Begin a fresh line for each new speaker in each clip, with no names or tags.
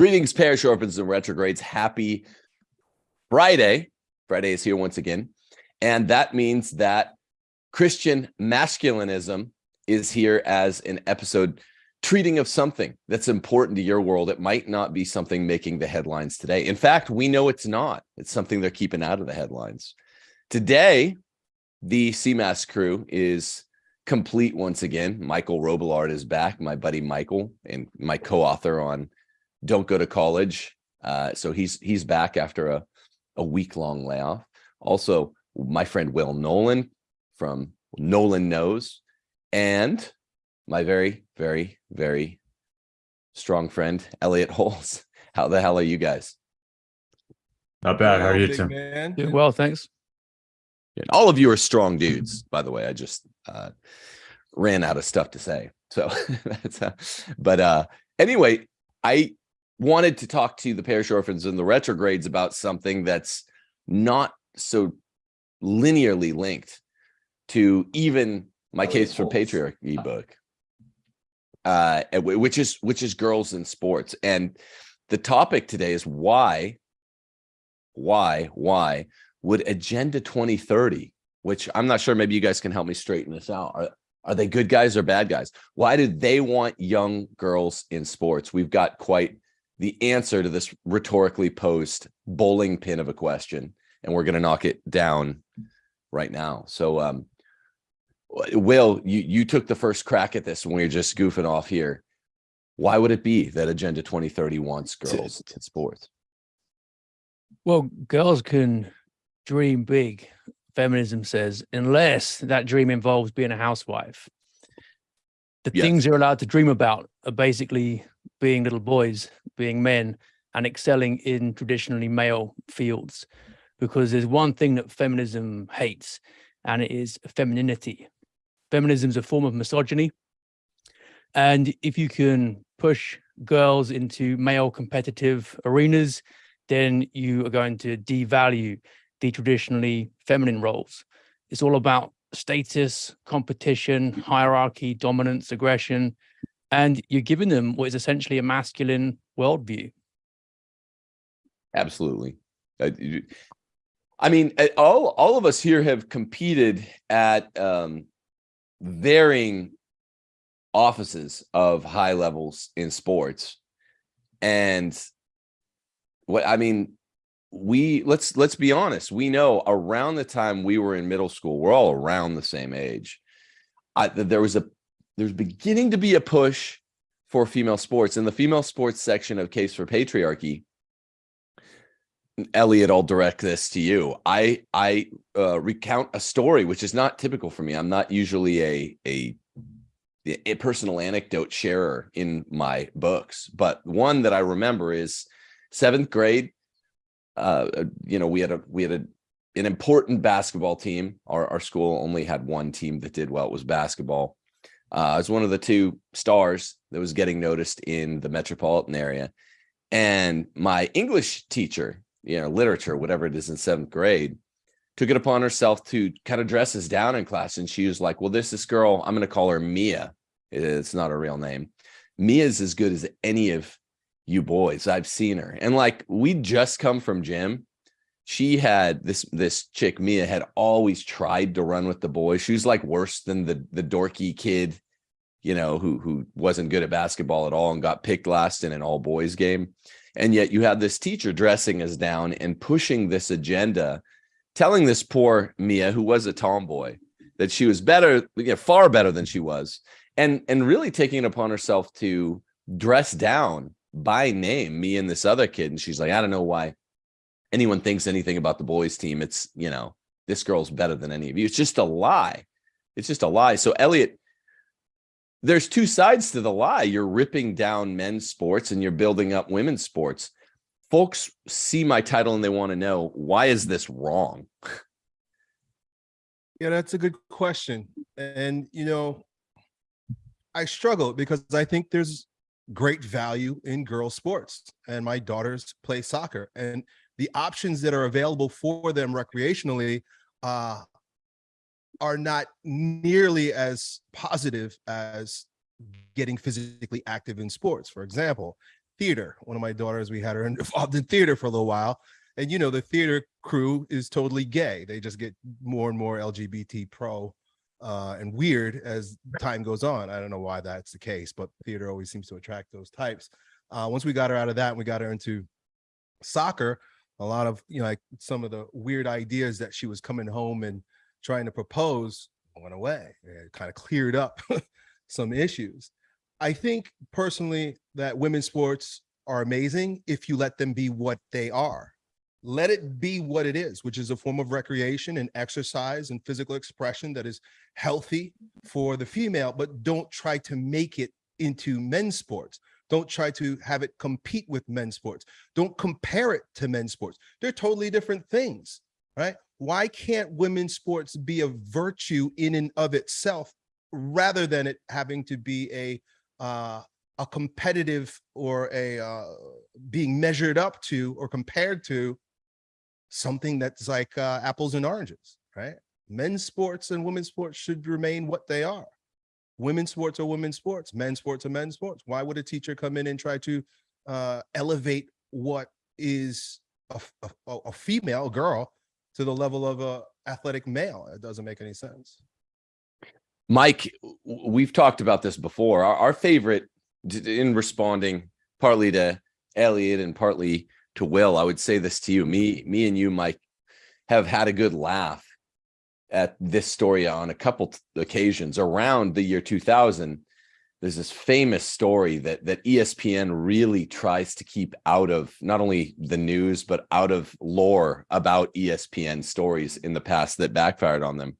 Greetings, parish orphans and retrogrades. Happy Friday. Friday is here once again. And that means that Christian masculinism is here as an episode treating of something that's important to your world. It might not be something making the headlines today. In fact, we know it's not. It's something they're keeping out of the headlines. Today, the CMAS crew is complete once again. Michael Robillard is back, my buddy Michael, and my co-author on Don't Go to College. Uh, so he's he's back after a, a week-long layoff. Also, my friend Will Nolan from Nolan Knows, and my very, very, very strong friend, Elliot Hulse. How the hell are you guys?
Not bad. How are you, Tim?
man.
Doing well, thanks.
And all of you are strong dudes, by the way. I just uh, ran out of stuff to say. So that's uh, but uh anyway, I wanted to talk to the parish orphans and the retrogrades about something that's not so linearly linked to even my
Elliot
case for patriarchy book. Uh which is which is girls in sports. And the topic today is why why why would agenda 2030 which i'm not sure maybe you guys can help me straighten this out. Are, are they good guys or bad guys? Why do they want young girls in sports? We've got quite the answer to this rhetorically posed bowling pin of a question and we're going to knock it down right now so um will you you took the first crack at this when we were just goofing off here why would it be that agenda 2030 wants girls in sports
Well, girls can dream big, feminism says, unless that dream involves being a housewife. The
Yes.
things you're allowed to dream about are basically being little boys, being men, and excelling in traditionally male fields. Because there's one thing that feminism hates, and it is femininity. Feminism is a form of misogyny. And if you can push girls into male competitive arenas, then you are going to devalue the traditionally feminine roles. It's all about status, competition, hierarchy, dominance, aggression, and you're giving them what is essentially a masculine worldview.
Absolutely. Uh, you- I mean, uh, all all of us here have competed at um, varying offices of high levels in sports, and what I mean, we let's let's be honest. We know around the time we were in middle school, we're all around the same age. I, there was a there's beginning to be a push for female sports in the female sports section of Case for Patriarchy. Elliot, I'll direct this to you. I I uh, recount a story which is not typical for me. I'm not usually a a a personal anecdote sharer in my books, but one that I remember is seventh grade. Uh, you know, we had a we had a an important basketball team. Our our school only had one team that did well. It was basketball. Uh, I was one of the two stars that was getting noticed in the metropolitan area, and my English teacher you know, literature, whatever it is in seventh grade, took it upon herself to kind of dress us down in class. And she was like, well, there's this girl, I'm going to call her Mia. It's not a real name. Mia's as good as any of you boys. I've seen her. And like, we just come from gym. She had this, this chick, Mia had always tried to run with the boys. She was like worse than the, the dorky kid, you know, who, who wasn't good at basketball at all and got picked last in an all boys game. And yet you have this teacher dressing us down and pushing this agenda, telling this poor Mia, who was a tomboy, that she was better, you know, far better than she was, and and really taking it upon herself to dress down by name me and this other kid. And she's like, I don't know why anyone thinks anything about the boys team. It's, you know, this girl's better than any of you. It's just a lie. It's just a lie. So Elliot, there's two sides to the lie. You're ripping down men's sports and you're building up women's sports. Folks see my title and they want to know why is this wrong?
Yeah, that's a good question. And, you know, I struggle because I think there's great value in girls sports and my daughters play soccer and the options that are available for them recreationally uh, are not nearly as positive as getting physically active in sports. For example, theater. One of my daughters, we had her involved in theater for a little while. And you know, the theater crew is totally gay. They just get more and more LGBT pro uh, and weird as time goes on. I don't know why that's the case, but theater always seems to attract those types. Uh, once we got her out of that and we got her into soccer, a lot of, you know, like some of the weird ideas that she was coming home and trying to propose went away. It kind of cleared up some issues. I think personally that women's sports are amazing if you let them be what they are. Let it be what it is, which is a form of recreation and exercise and physical expression that is healthy for the female, but don't try to make it into men's sports. Don't try to have it compete with men's sports. Don't compare it to men's sports. They're totally different things, right? Why can't women's sports be a virtue in and of itself rather than it having to be a uh, a competitive or a uh, being measured up to or compared to something that's like uh, apples and oranges, right? Men's sports and women's sports should remain what they are. Women's sports are women's sports, men's sports are men's sports. Why would a teacher come in and try to uh, elevate what is a, a, a female a girl to the level of a athletic male? It doesn't make any sense.
Mike, we've talked about this before. Our, our favorite in responding partly to Elliot and partly to Will, I would say this to you. Me, me and you, Mike, have had a good laugh at this story on a couple occasions around the year 2000. There's this famous story that that ESPN really tries to keep out of not only the news but out of lore about ESPN stories in the past that backfired on them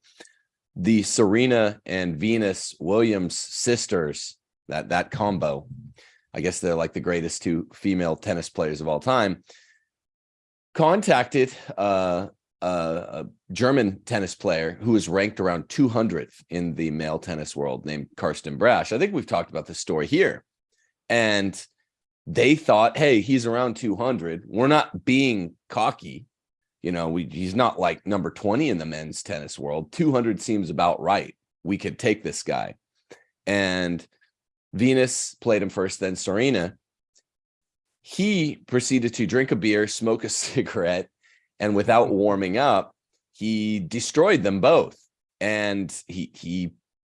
the Serena and Venus Williams sisters, that that combo, I guess they're like the greatest two female tennis players of all time, contacted uh, a, German tennis player who is ranked around 200th in the male tennis world named Karsten Braasch. I think we've talked about this story here. And they thought, hey, he's around 200. We're not being cocky you know, we he's not like number 20 in the men's tennis world. 200 seems about right. We could take this guy. And Venus played him first, then Serena. He proceeded to drink a beer, smoke a cigarette, and without warming up, he destroyed them both. And he he,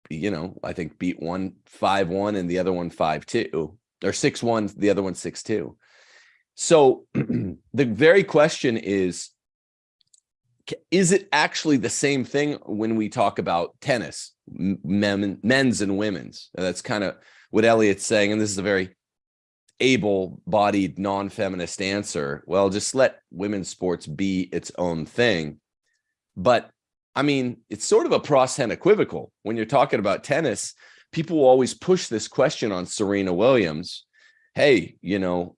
you know, I think beat one five one and the other one five two or six one, the other one six two. So the very question is is it actually the same thing when we talk about tennis men, men's and women's that's kind of what elliot's saying and this is a very able-bodied non-feminist answer well just let women's sports be its own thing but i mean it's sort of a pros hen equivocal when you're talking about tennis people will always push this question on serena williams hey you know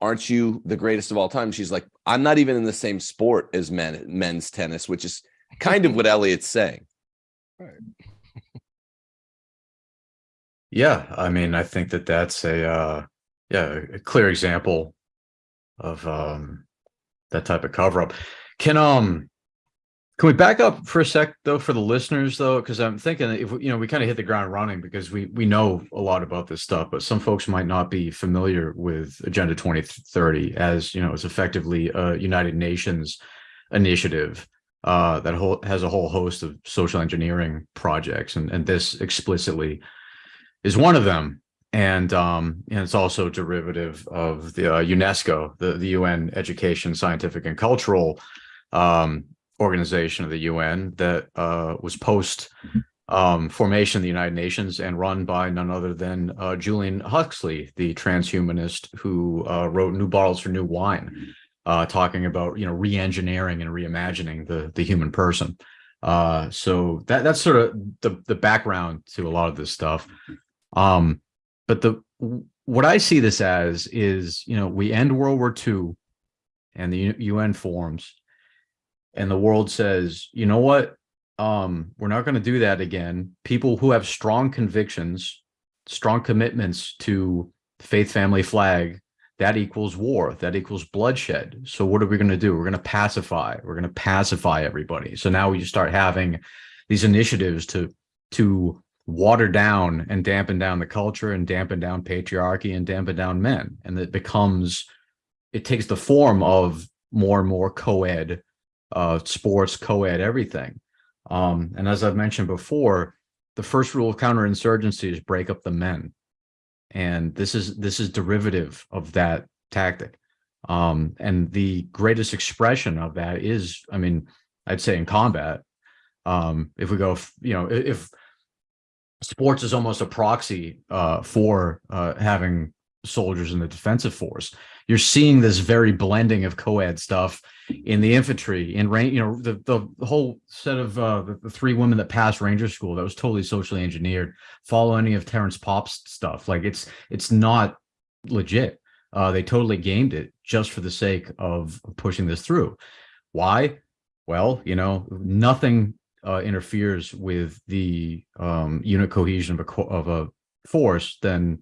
aren't you the greatest of all time? She's like, I'm not even in the same sport as men men's tennis, which is kind of what Elliot's saying.
Yeah, I mean, I think that that's a uh, yeah, a clear example of um that type of cover up. Can um can we back up for a sec though for the listeners though because I'm thinking if you know we kind of hit the ground running because we we know a lot about this stuff but some folks might not be familiar with Agenda 2030 as you know it's effectively a United Nations initiative uh that whole has a whole host of social engineering projects and and this explicitly is one of them. And um and it's also derivative of the uh, UNESCO the the UN education scientific and cultural um organization of the UN that uh was post um formation of the United Nations and run by none other than uh Julian Huxley the transhumanist who uh wrote New Bottles for New Wine uh talking about you know re-engineering and reimagining the the human person. Uh so that that's sort of the the background to a lot of this stuff um but the what I see this as is, you know, we end World War II and the UN forms and the world says, you know what? Um, we're not going to do that again. People who have strong convictions, strong commitments to faith, family, flag, that equals war. That equals bloodshed. So what are we going to do? We're going to pacify. We're going to pacify everybody. So now we start having these initiatives to to water down and dampen down the culture and dampen down patriarchy and dampen down men. And it becomes, it takes the form of more and more co-ed uh, sports, co-ed, everything. Um, and as I've mentioned before, the first rule of counterinsurgency is break up the men. And this is this is derivative of that tactic. Um, and the greatest expression of that is, I mean, I'd say in combat, um, if we go, you know, if sports is almost a proxy uh, for uh, having soldiers in the defensive force, you're seeing this very blending of co-ed stuff in the infantry in rain you know the, the the whole set of uh the, the three women that passed ranger school that was totally socially engineered follow any of terrence pop's stuff. Like it's it's not legit. Uh they totally gamed it just for the sake of pushing this through. Why? Well you know nothing uh interferes with the um unit cohesion of a co- of a force than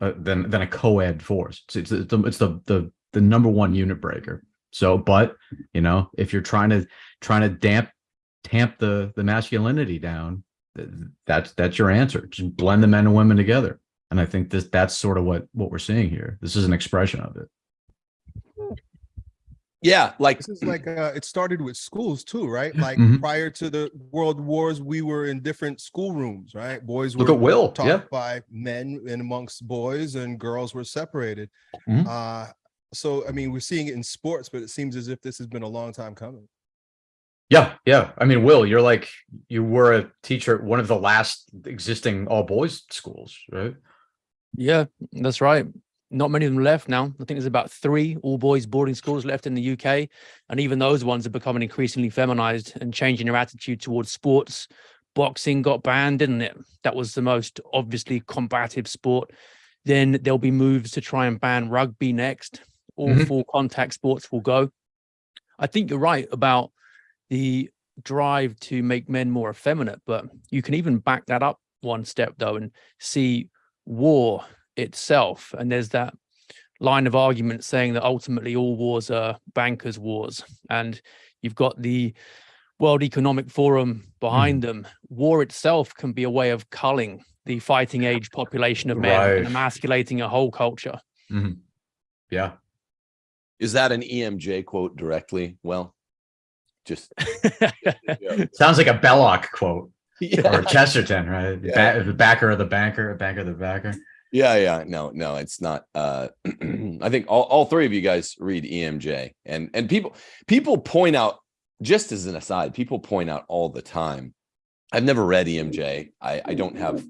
uh, than than a co-ed force it's it's, it's, the, it's the the the number one unit breaker so, but you know, if you're trying to trying to damp tamp the the masculinity down, that's that's your answer. Just blend the men and women together. And I think this that's sort of what what we're seeing here. This is an expression of it.
Yeah, like
This is like uh, it started with schools too, right? Like
Mhm.
prior to the world wars, we were in different schoolrooms, right? Boys were
Look at Will.
taught
Yeah.
by men and amongst boys, and girls were separated.
Mhm.
Uh, so I mean, we're seeing it in sports, but it seems as if this has been a long time coming.
Yeah, yeah. I mean, Will, you're like you were a teacher at one of the last existing all boys schools, right?
Yeah, that's right. Not many of them left now. I think there's about three all boys boarding schools left in the UK. And even those ones are becoming increasingly feminized and changing their attitude towards sports. Boxing got banned, didn't it? That was the most obviously combative sport. Then there'll be moves to try and ban rugby next. All
Mhm.
full contact sports will go. I think you're right about the drive to make men more effeminate, but you can even back that up one step though and see war itself. And there's that line of argument saying that ultimately all wars are bankers' wars. And you've got the World Economic Forum hmm. behind them. War itself can be a way of culling the fighting age population of men
Right.
and emasculating a whole culture. Mm-hmm.
Yeah.
is that an EMJ quote directly? Well, just.
Sounds like a Belloc quote
yeah.
or Chesterton, right? The
Yeah.
ba- the backer of the banker, a banker of the backer.
Yeah, yeah, no, no, it's not. Uh, I think all, all three of you guys read EMJ, and and people people point out just as an aside, people point out all the time. I've never read EMJ. I I don't have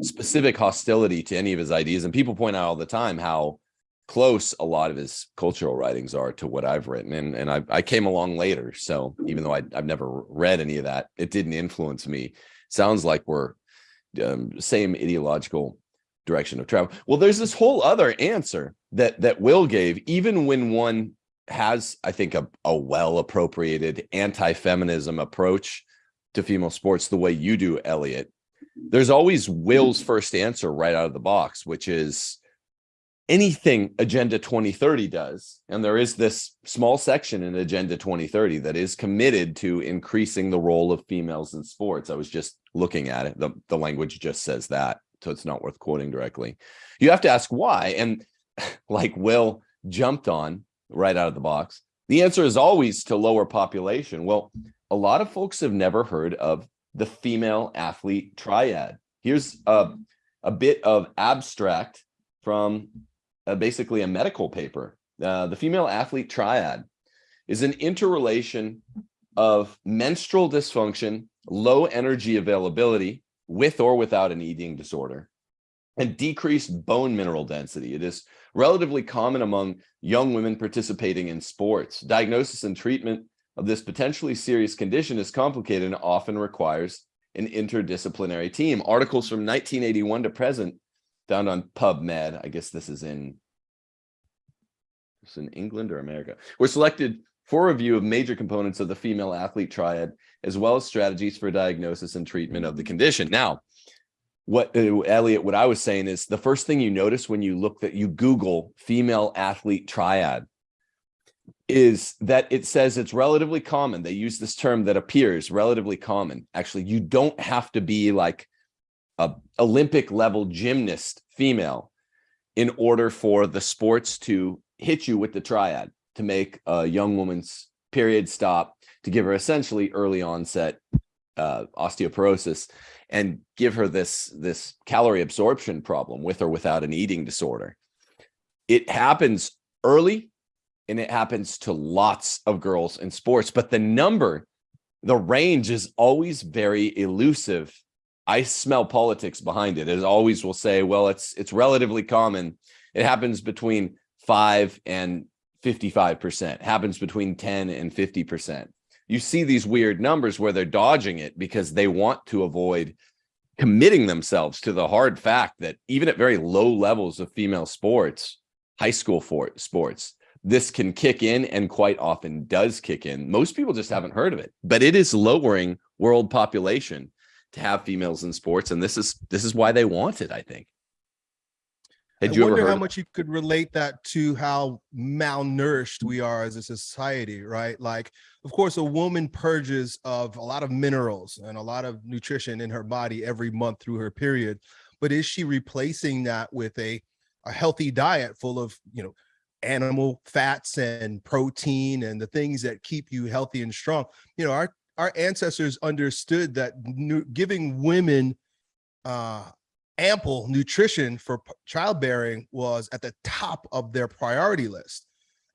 specific hostility to any of his ideas, and people point out all the time how close a lot of his cultural writings are to what I've written, and and I I came along later, so even though I I've never read any of that, it didn't influence me. Sounds like we're um, same ideological direction of travel. Well, there's this whole other answer that that Will gave, even when one has, I think, a, a well appropriated anti-feminism approach to female sports the way you do, Elliot. There's always Will's first answer right out of the box, which is anything Agenda 2030 does. And there is this small section in Agenda 2030 that is committed to increasing the role of females in sports. I was just looking at it. The, the language just says that so it's not worth quoting directly. You have to ask why. And like Will jumped on right out of the box, the answer is always to lower population. Well, a lot of folks have never heard of the female athlete triad. Here's a, a bit of abstract from uh, basically a medical paper. Uh, the female athlete triad is an interrelation of menstrual dysfunction, low energy availability, with or without an eating disorder and decreased bone mineral density. It is relatively common among young women participating in sports. Diagnosis and treatment of this potentially serious condition is complicated and often requires an interdisciplinary team. Articles from 1981 to present found on PubMed, I guess this is in, in England or America, were selected for review of major components of the female athlete triad, as well as strategies for diagnosis and treatment of the condition. Now, what uh, Elliot, what I was saying is the first thing you notice when you look that you Google female athlete triad is that it says it's relatively common. They use this term that appears relatively common. Actually, you don't have to be like a Olympic level gymnast female in order for the sports to hit you with the triad to make a young woman's period stop to give her essentially early onset uh, osteoporosis and give her this this calorie absorption problem with or without an eating disorder. It happens early and it happens to lots of girls in sports, but the number, the range is always very elusive. I smell politics behind it. It always will say, well, it's it's relatively common. It happens between five and 55%, happens between 10 and 50%. You see these weird numbers where they're dodging it because they want to avoid committing themselves to the hard fact that even at very low levels of female sports, high school for sports, this can kick in and quite often does kick in. Most people just haven't heard of it, but it is lowering world population to have females in sports. And this is this is why they want it, I think. Had
I
you ever
wonder how much you could relate that to how malnourished we are as a society, right? Like, of course, a woman purges of a lot of minerals and a lot of nutrition in her body every month through her period. But is she replacing that with a, a healthy diet full of, you know, animal fats and protein and the things that keep you healthy and strong? You know, our our ancestors understood that giving women uh ample nutrition for childbearing was at the top of their priority list.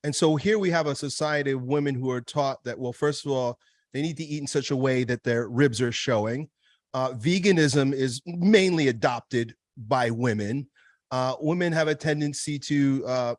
And so here we have a society of women who are taught that, well, first of all, they need to eat in such a way that their ribs are showing. Uh, veganism is mainly adopted by women. Uh, women have a tendency to uh,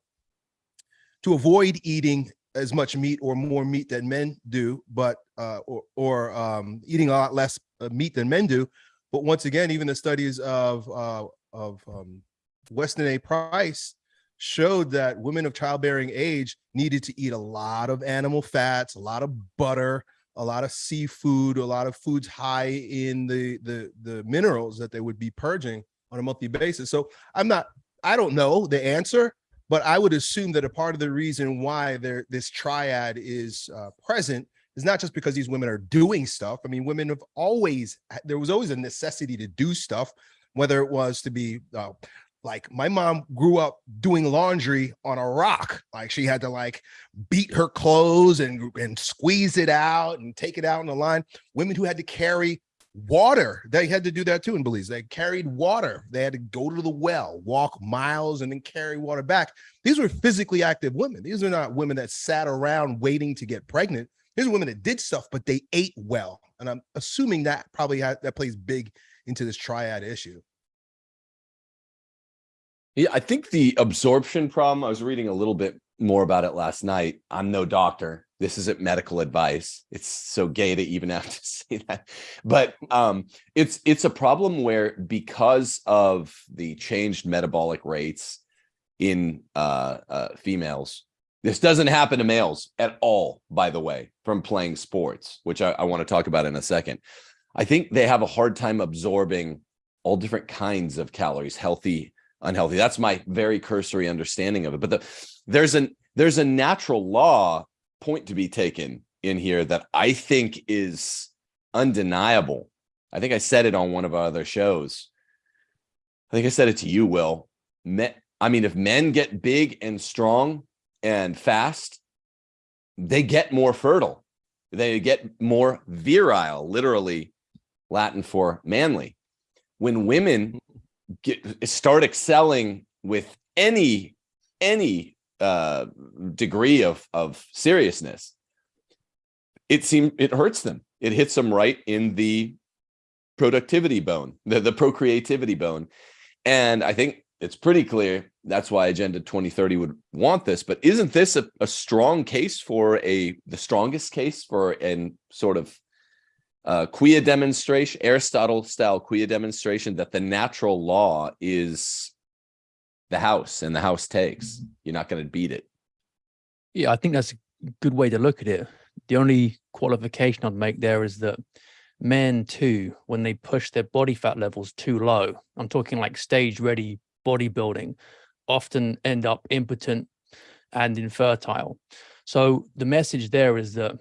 to avoid eating as much meat or more meat than men do, but uh, or, or um, eating a lot less uh, meat than men do. But once again, even the studies of uh, of um, Weston A. Price showed that women of childbearing age needed to eat a lot of animal fats, a lot of butter, a lot of seafood, a lot of foods high in the the the minerals that they would be purging on a monthly basis. So I'm not, I don't know the answer, but I would assume that a part of the reason why there this triad is uh, present is not just because these women are doing stuff. I mean, women have always there was always a necessity to do stuff, whether it was to be uh, like my mom grew up doing laundry on a rock. Like she had to like beat her clothes and and squeeze it out and take it out in the line. Women who had to carry water, they had to do that too in Belize. They carried water. They had to go to the well, walk miles, and then carry water back. These were physically active women. These are not women that sat around waiting to get pregnant. Are women that did stuff, but they ate well. And I'm assuming that probably ha- that plays big into this triad issue.
Yeah, I think the absorption problem, I was reading a little bit more about it last night. I'm no doctor. This isn't medical advice. It's so gay to even have to say that. But um, it's it's a problem where because of the changed metabolic rates in uh, uh, females, this doesn't happen to males at all, by the way, from playing sports, which I, I want to talk about in a second. I think they have a hard time absorbing all different kinds of calories, healthy, unhealthy. That's my very cursory understanding of it. But the, there's an there's a natural law point to be taken in here that I think is undeniable. I think I said it on one of our other shows. I think I said it to you, Will. Me, I mean, if men get big and strong and fast, they get more fertile. They get more virile, literally Latin for manly. When women get start excelling with any any uh degree of of seriousness it seems it hurts them it hits them right in the productivity bone the, the procreativity bone and i think it's pretty clear that's why agenda 2030 would want this but isn't this a, a strong case for a the strongest case for an sort of uh, quia demonstration, Aristotle style quia demonstration that the natural law is the house and the house takes. You're not going to beat it.
Yeah, I think that's a good way to look at it. The only qualification I'd make there is that men too, when they push their body fat levels too low, I'm talking like stage ready bodybuilding, often end up impotent and infertile. So the message there is that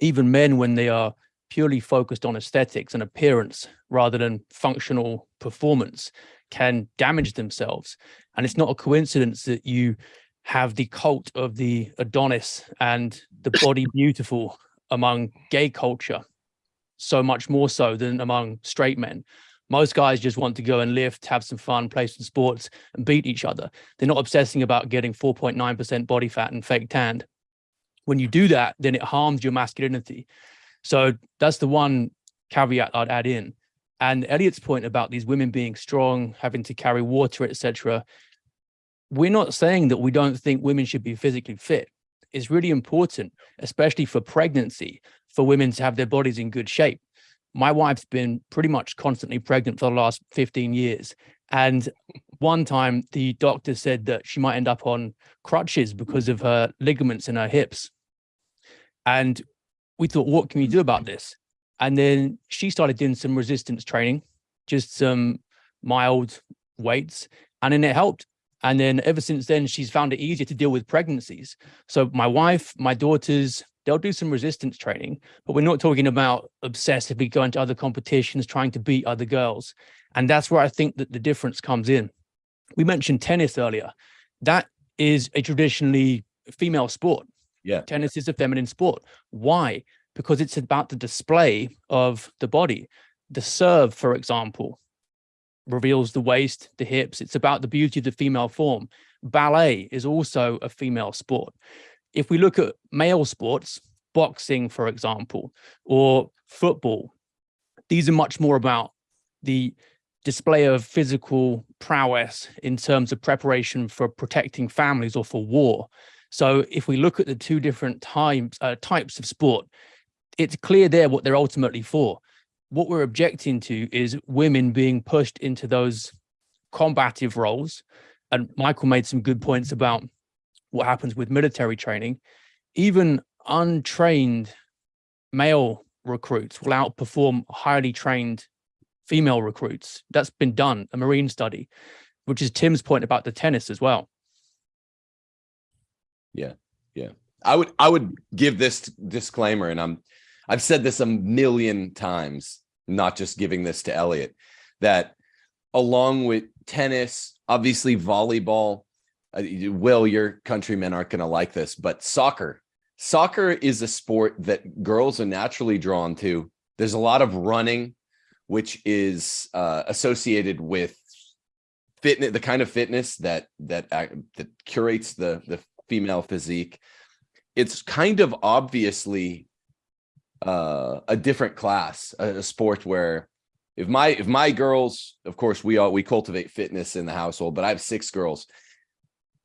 even men, when they are purely focused on aesthetics and appearance rather than functional performance can damage themselves. And it's not a coincidence that you have the cult of the Adonis and the body beautiful among gay culture, so much more so than among straight men. Most guys just want to go and lift, have some fun, play some sports and beat each other. They're not obsessing about getting 4.9% body fat and fake tanned. When you do that, then it harms your masculinity. So that's the one caveat I'd add in. And Elliot's point about these women being strong, having to carry water, etc. We're not saying that we don't think women should be physically fit. It's really important, especially for pregnancy, for women to have their bodies in good shape. My wife's been pretty much constantly pregnant for the last 15 years. And one time the doctor said that she might end up on crutches because of her ligaments in her hips. And we thought, what can we do about mm. this? And then she started doing some resistance training, just some mild weights, and then it helped. And then ever since then, she's found it easier to deal with pregnancies. So my wife, my daughters, they'll do some resistance training, but we're not talking about obsessively going to other competitions, trying to beat other girls. And that's where I think that the difference comes in. We mentioned tennis earlier. That is a traditionally female sport.
Yeah.
Tennis is a feminine sport. Why? because it's about the display of the body. The serve, for example, reveals the waist, the hips. It's about the beauty of the female form. Ballet is also a female sport. If we look at male sports, boxing, for example, or football, these are much more about the display of physical prowess in terms of preparation for protecting families or for war. So if we look at the two different types, uh, types of sport, it's clear there what they're ultimately for. What we're objecting to is women being pushed into those combative roles. And Michael made some good points about what happens with military training. Even untrained male recruits will outperform highly trained female recruits. That's been done, a Marine study, which is Tim's point about the tennis as well.
Yeah, yeah. I would I would give this disclaimer, and I'm I've said this a million times, not just giving this to Elliot, that along with tennis, obviously volleyball, Will, your countrymen aren't going to like this, but soccer, soccer is a sport that girls are naturally drawn to. There's a lot of running, which is uh, associated with fitness, the kind of fitness that that uh, that curates the the female physique. It's kind of obviously uh, a different class, a, a sport where if my if my girls, of course, we all we cultivate fitness in the household, but I have six girls.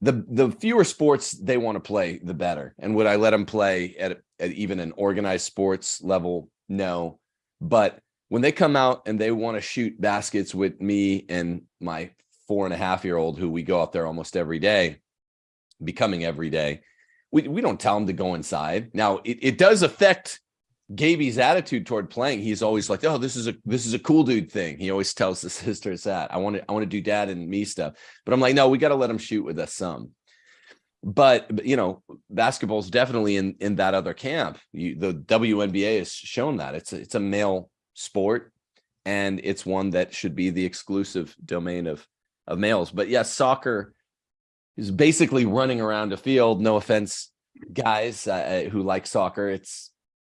The the fewer sports they want to play, the better. And would I let them play at, at even an organized sports level? No. But when they come out and they want to shoot baskets with me and my four and a half year old, who we go out there almost every day, becoming every day, we, we don't tell them to go inside. Now it, it does affect Gaby's attitude toward playing, he's always like, "Oh, this is a this is a cool dude thing." He always tells the sisters that I want to I want to do dad and me stuff, but I'm like, no, we got to let him shoot with us some. But, you know, basketball's definitely in in that other camp. You, the WNBA has shown that it's a, it's a male sport, and it's one that should be the exclusive domain of of males. But yes, soccer is basically running around a field. No offense, guys uh, who like soccer. It's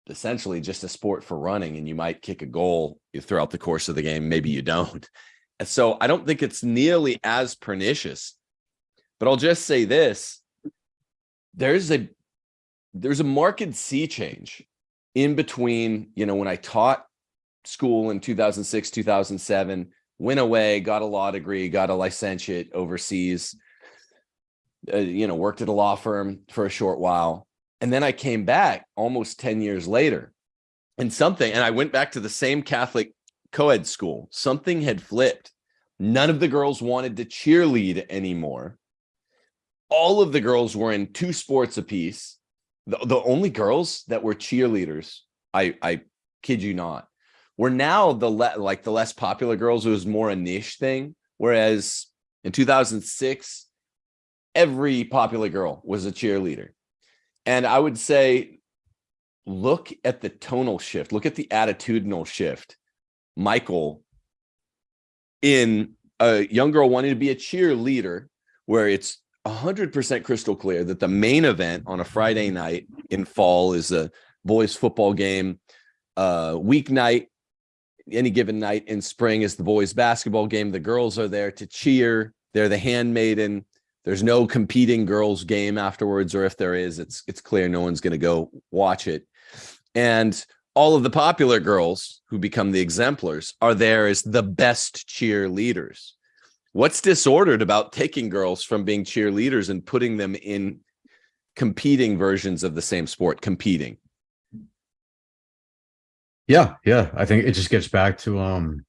essentially just a sport for running and you might kick a goal throughout the course of the game. Maybe you don't. And so I don't think it's nearly as pernicious, but I'll just say this. There's a, there's a marked sea change in between, you know, when I taught school in 2006, 2007, went away, got a law degree, got a licentiate overseas, uh, you know, worked at a law firm for a short while and then I came back almost 10 years later and something, and I went back to the same Catholic co-ed school. Something had flipped. None of the girls wanted to cheerlead anymore. All of the girls were in two sports apiece. The, the only girls that were cheerleaders, I, I kid you not, were now the like the less popular girls. It was more a niche thing. Whereas in 2006, every popular girl was a cheerleader. And I would say look at the tonal shift, look at the attitudinal shift. Michael in a young girl wanting to be a cheerleader, where it's hundred percent crystal clear that the main event on a Friday night in fall is a boys football game. Uh, weeknight, any given night in spring is the boys basketball game. The girls are there to cheer. They're the handmaiden. There's no competing girls game afterwards, or if there is, it's it's clear no one's going to go watch it. And all of the popular girls who become the exemplars are there as the best cheerleaders. What's disordered about taking girls from being cheerleaders and putting them in competing versions of the same sport, competing?
Yeah, yeah. I think it just gets back to um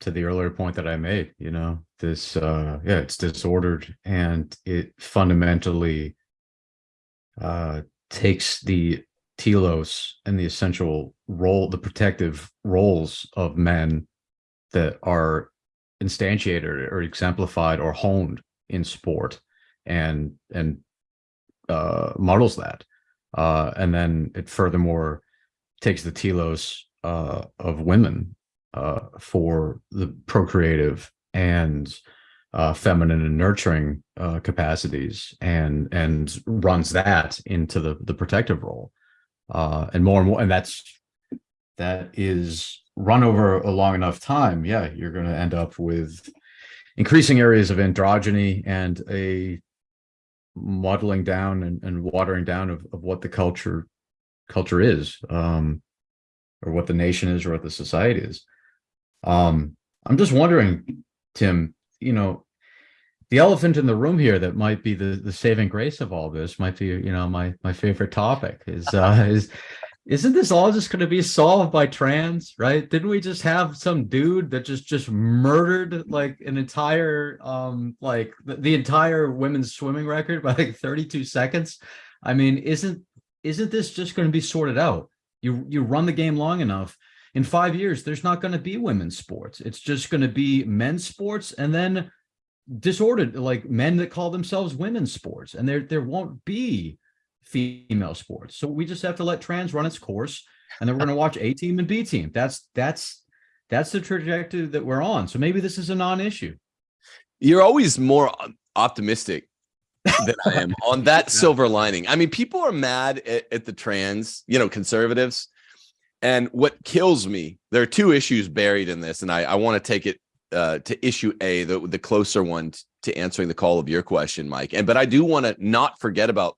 to the earlier point that I made, you know, this uh yeah, it's disordered and it fundamentally uh takes the telos and the essential role, the protective roles of men that are instantiated or exemplified or honed in sport and and uh models that. Uh and then it furthermore takes the telos uh, of women uh, for the procreative and uh, feminine and nurturing uh, capacities and and runs that into the the protective role. Uh, and more and more and that's that is run over a long enough time yeah you're going to end up with increasing areas of androgyny and a modeling down and, and watering down of, of what the culture culture is um or what the nation is or what the society is um i'm just wondering tim you know the elephant in the room here that might be the the saving grace of all this might be you know my my favorite topic is uh is isn't this all just going to be solved by trans right? Didn't we just have some dude that just just murdered like an entire um like the, the entire women's swimming record by like 32 seconds? I mean isn't isn't this just going to be sorted out? You you run the game long enough in five years there's not going to be women's sports. It's just going to be men's sports and then disordered like men that call themselves women's sports and there there won't be female sports. So we just have to let trans run its course and then we're going to watch a team and b team. That's that's that's the trajectory that we're on. So maybe this is a non-issue.
You're always more optimistic than I am on that silver lining. I mean, people are mad at, at the trans, you know, conservatives. And what kills me, there are two issues buried in this, and I, I want to take it uh, to issue A, the, the closer one to answering the call of your question, Mike. And but I do want to not forget about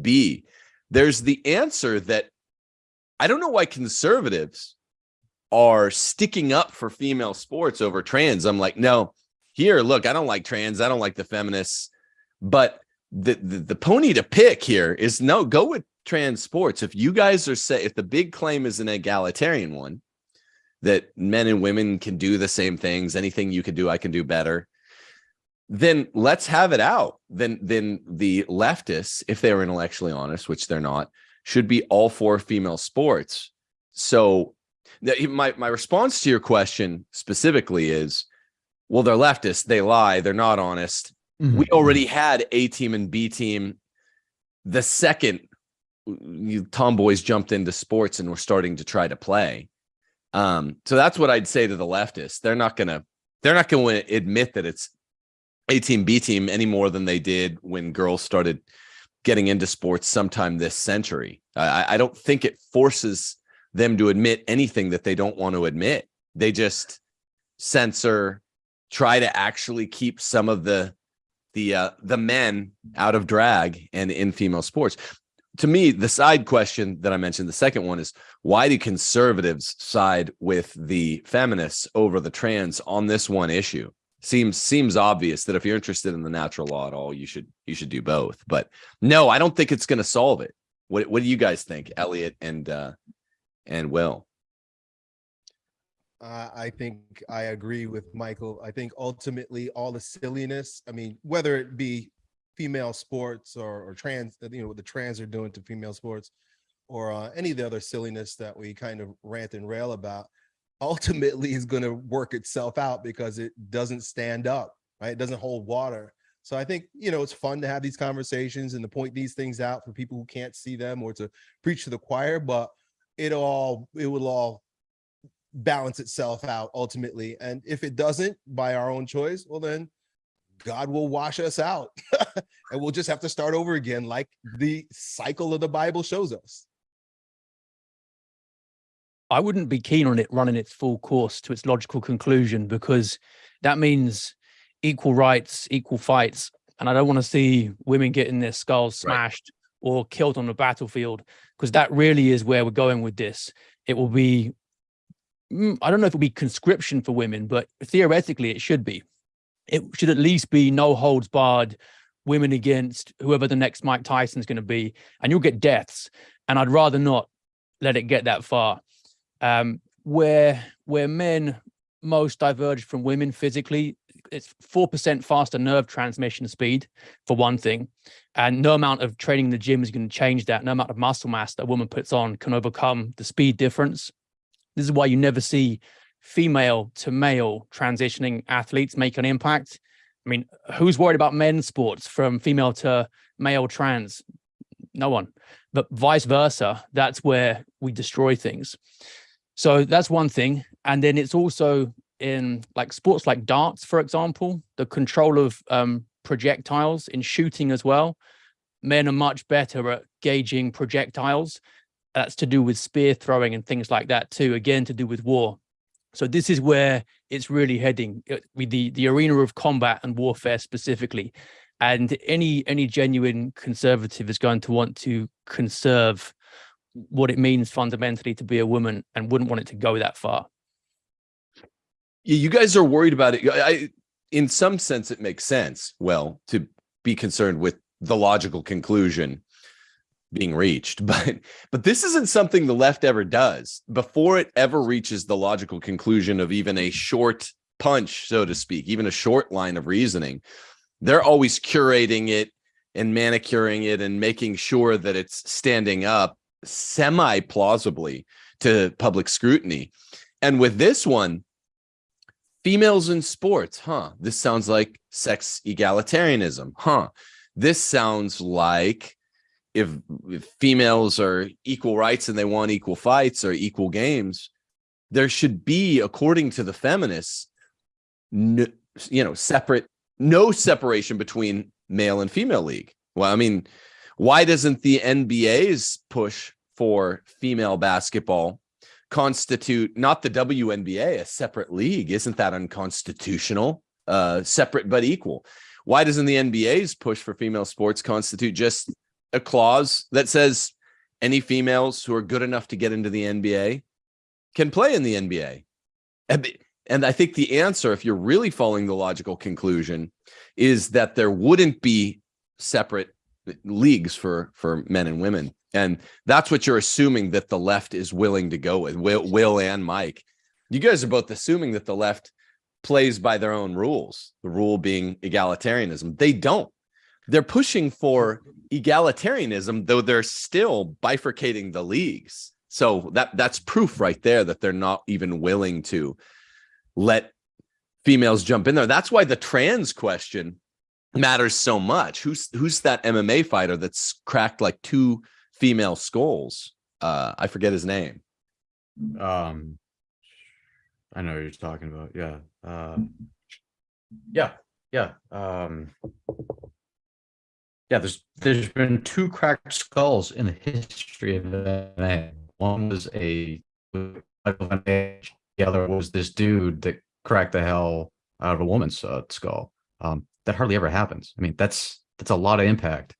B. There's the answer that I don't know why conservatives are sticking up for female sports over trans. I'm like, no, here, look, I don't like trans, I don't like the feminists, but the, the the pony to pick here is no go with trans sports if you guys are say if the big claim is an egalitarian one that men and women can do the same things anything you can do i can do better then let's have it out. Then then the leftists if they're intellectually honest which they're not should be all for female sports. So my my response to your question specifically is well they're leftists they lie they're not honest. Mm-hmm. We already had A team and B team. The second you tomboys jumped into sports and were starting to try to play. Um, so that's what I'd say to the leftists. They're not gonna they're not gonna admit that it's A team, B team any more than they did when girls started getting into sports sometime this century. I, I don't think it forces them to admit anything that they don't want to admit. They just censor, try to actually keep some of the the uh, the men out of drag and in female sports. To me, the side question that I mentioned, the second one is why do conservatives side with the feminists over the trans on this one issue? Seems seems obvious that if you're interested in the natural law at all, you should you should do both. But no, I don't think it's going to solve it. What what do you guys think, Elliot and uh, and Will?
Uh, I think I agree with Michael. I think ultimately all the silliness, I mean, whether it be female sports or, or trans, you know, what the trans are doing to female sports or uh, any of the other silliness that we kind of rant and rail about, ultimately is going to work itself out because it doesn't stand up, right? It doesn't hold water. So I think, you know, it's fun to have these conversations and to point these things out for people who can't see them or to preach to the choir, but it all, it will all balance itself out ultimately. And if it doesn't by our own choice, well then God will wash us out and we'll just have to start over again like the cycle of the Bible shows us.
I wouldn't be keen on it running its full course to its logical conclusion because that means equal rights, equal fights. And I don't want to see women getting their skulls
Right.
smashed or killed on the battlefield because that really is where we're going with this. It will be, mm, I don't know if it'll be conscription for women, but theoretically it should be. It should at least be no holds barred women against whoever the next Mike Tyson's going to be, and you'll get deaths. And I'd rather not let it get that far um, where where men most diverge from women physically, it's four percent faster nerve transmission speed for one thing, and no amount of training in the gym is going to change that. No amount of muscle mass that a woman puts on can overcome the speed difference. This is why you never see female to male transitioning athletes make an impact. I mean, who's worried about men's sports from female to male trans? No one. But vice versa, that's where we destroy things. So that's one thing. And then it's also in like sports like darts, for example, the control of um, projectiles in shooting as well. Men are much better at gauging projectiles. That's to do with spear throwing and things like that too, again, to do with war. So this is where it's really heading uh, with the, the arena of combat and warfare specifically. And any any genuine conservative is going to want to conserve what it means fundamentally to be a woman and wouldn't want it to go that far.
Yeah, you guys are worried about it. I, in some sense, it makes sense. Well, to be concerned with the logical conclusion being reached, but but this isn't something the left ever does. Before it ever reaches the logical conclusion of even a short punch, so to speak, even a short line of reasoning, they're always curating it and manicuring it and making sure that it's standing up semi plausibly to public scrutiny. And with this one, females in sports, huh? This sounds like sex egalitarianism, huh? This sounds like if, if females are equal rights and they want equal fights or equal games, there should be, according to the feminists, no, you know, separate, no separation between male and female league. Well, I mean, why doesn't the NBA's push for female basketball constitute not the WNBA, a separate league? Isn't that unconstitutional? Uh, separate but equal. Why doesn't the NBA's push for female sports constitute just a clause that says any females who are good enough to get into the NBA can play in the NBA? And, I think the answer, if you're really following the logical conclusion, is that there wouldn't be separate leagues for for men and women. And that's what you're assuming that the left is willing to go with will, will and mike. You guys are both assuming that the left plays by their own rules the rule being egalitarianism. They don't they're pushing for egalitarianism though they're still bifurcating the leagues so that that's proof right there that they're not even willing to let females jump in there that's why the trans question matters so much. Who's who's that MMA fighter that's cracked like two female skulls? Uh, I forget his name.
Um, I know what you're talking about. Yeah. Uh, yeah. Yeah. Um, yeah. There's there's been two cracked skulls in the history of MMA. One was a the other was this dude that cracked the hell out of a woman's uh, skull. Um, that hardly ever happens. I mean, that's that's a lot of impact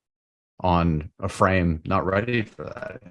on a frame not ready for that.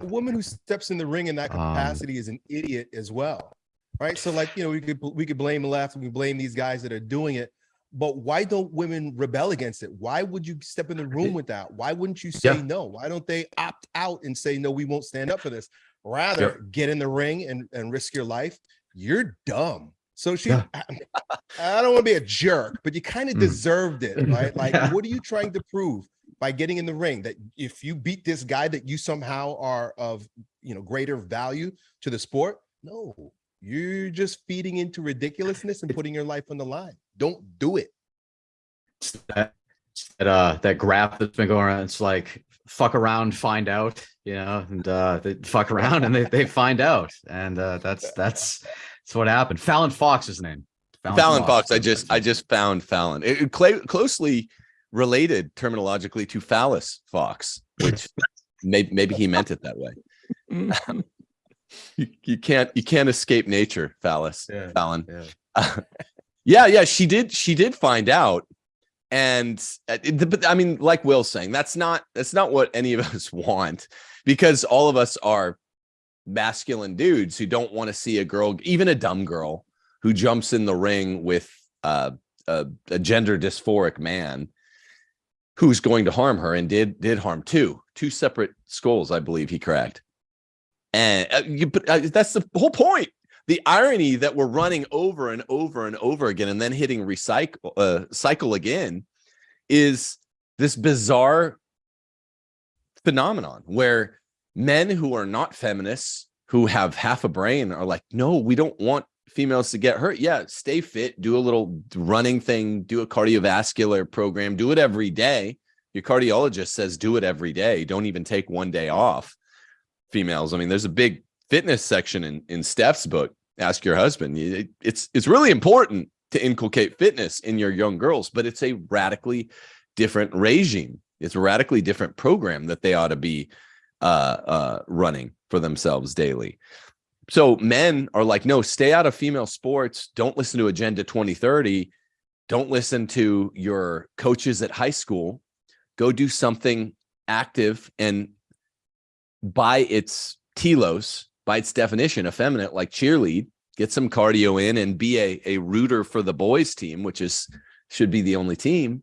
A woman who steps in the ring in that
Um,
capacity is an idiot as well. Right. So like, you know, we could we could blame the left, we blame these guys that are doing it. But why don't women rebel against it? Why would you step in the room with that? Why wouldn't you say
Yeah.
no? Why don't they opt out and say no, we won't stand up for this? Rather get in the ring and, and risk your life. You're dumb. So she
Yeah.
I don't want to be a jerk, but you kind of
Mm.
deserved it, right? Like,
Yeah.
what are you trying to prove by getting in the ring? That if you beat this guy, that you somehow are of you know greater value to the sport? No, you're just feeding into ridiculousness and putting your life on the line. Don't do it.
that that uh that graph that's been going around. It's like fuck around, find out, you know, and uh they fuck around and they they find out, and uh that's that's that's what happened. Fallon Fox is his name.
Fallon Fox. I just I just found Fallon. It, it cla- closely related terminologically to phallus Fox, which maybe maybe he meant it that way. you, you can't you can't escape nature, phallus,
Yeah,
Fallon.
yeah.
yeah, yeah, she did. She did find out, and uh, but I mean, like Will's saying, that's not that's not what any of us want, because all of us are masculine dudes who don't want to see a girl, even a dumb girl, who jumps in the ring with uh, a, a gender dysphoric man who's going to harm her and did did harm two two separate skulls, I believe he cracked. And uh, you, but uh, that's the whole point the irony that we're running over and over and over again and then hitting recycle uh, cycle again is this bizarre phenomenon where men who are not feminists who have half a brain are like no we don't want females to get hurt. Yeah stay fit do a little running thing do a cardiovascular program do it every day. Your cardiologist says do it every day. Don't even take one day off females. I mean there's a big fitness section in in Steph's book, Ask Your Husband. It- it's it's really important to inculcate fitness in your young girls, but it's a radically different regime. It's a radically different program that they ought to be uh, uh, running for themselves daily. So men are like, no, stay out of female sports. Don't listen to Agenda 2030. Don't listen to your coaches at high school. Go do something active and by its telos, by its definition, effeminate, like cheerlead, get some cardio in and be a, a rooter for the boys team, which is should be the only team.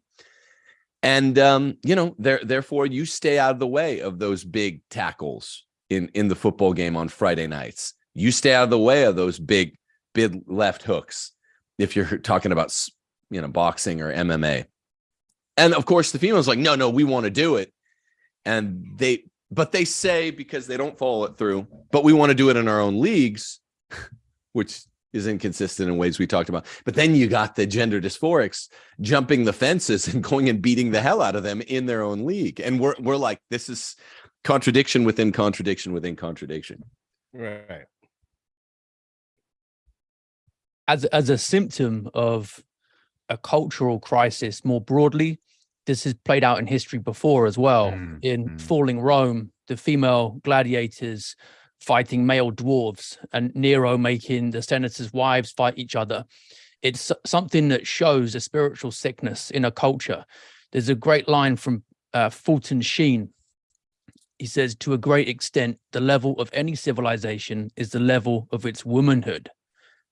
And um, you know, there therefore you stay out of the way of those big tackles in in the football game on Friday nights. You stay out of the way of those big big left hooks if you're talking about you know boxing or MMA. And of course, the females like, no, no, we want to do it. And they but they say because they don't follow it through, but we want to do it in our own leagues, which is inconsistent in ways we talked about. But then you got the gender dysphorics jumping the fences and going and beating the hell out of them in their own league. And we're we're like, this is contradiction within contradiction within contradiction.
Right.
as as a symptom of a cultural crisis more broadly this has played out in history before as well
Mm,
in
mm.
falling rome the female gladiators fighting male dwarves and nero making the senators wives fight each other it's something that shows a spiritual sickness in a culture there's a great line from uh, fulton sheen he says to a great extent the level of any civilization is the level of its womanhood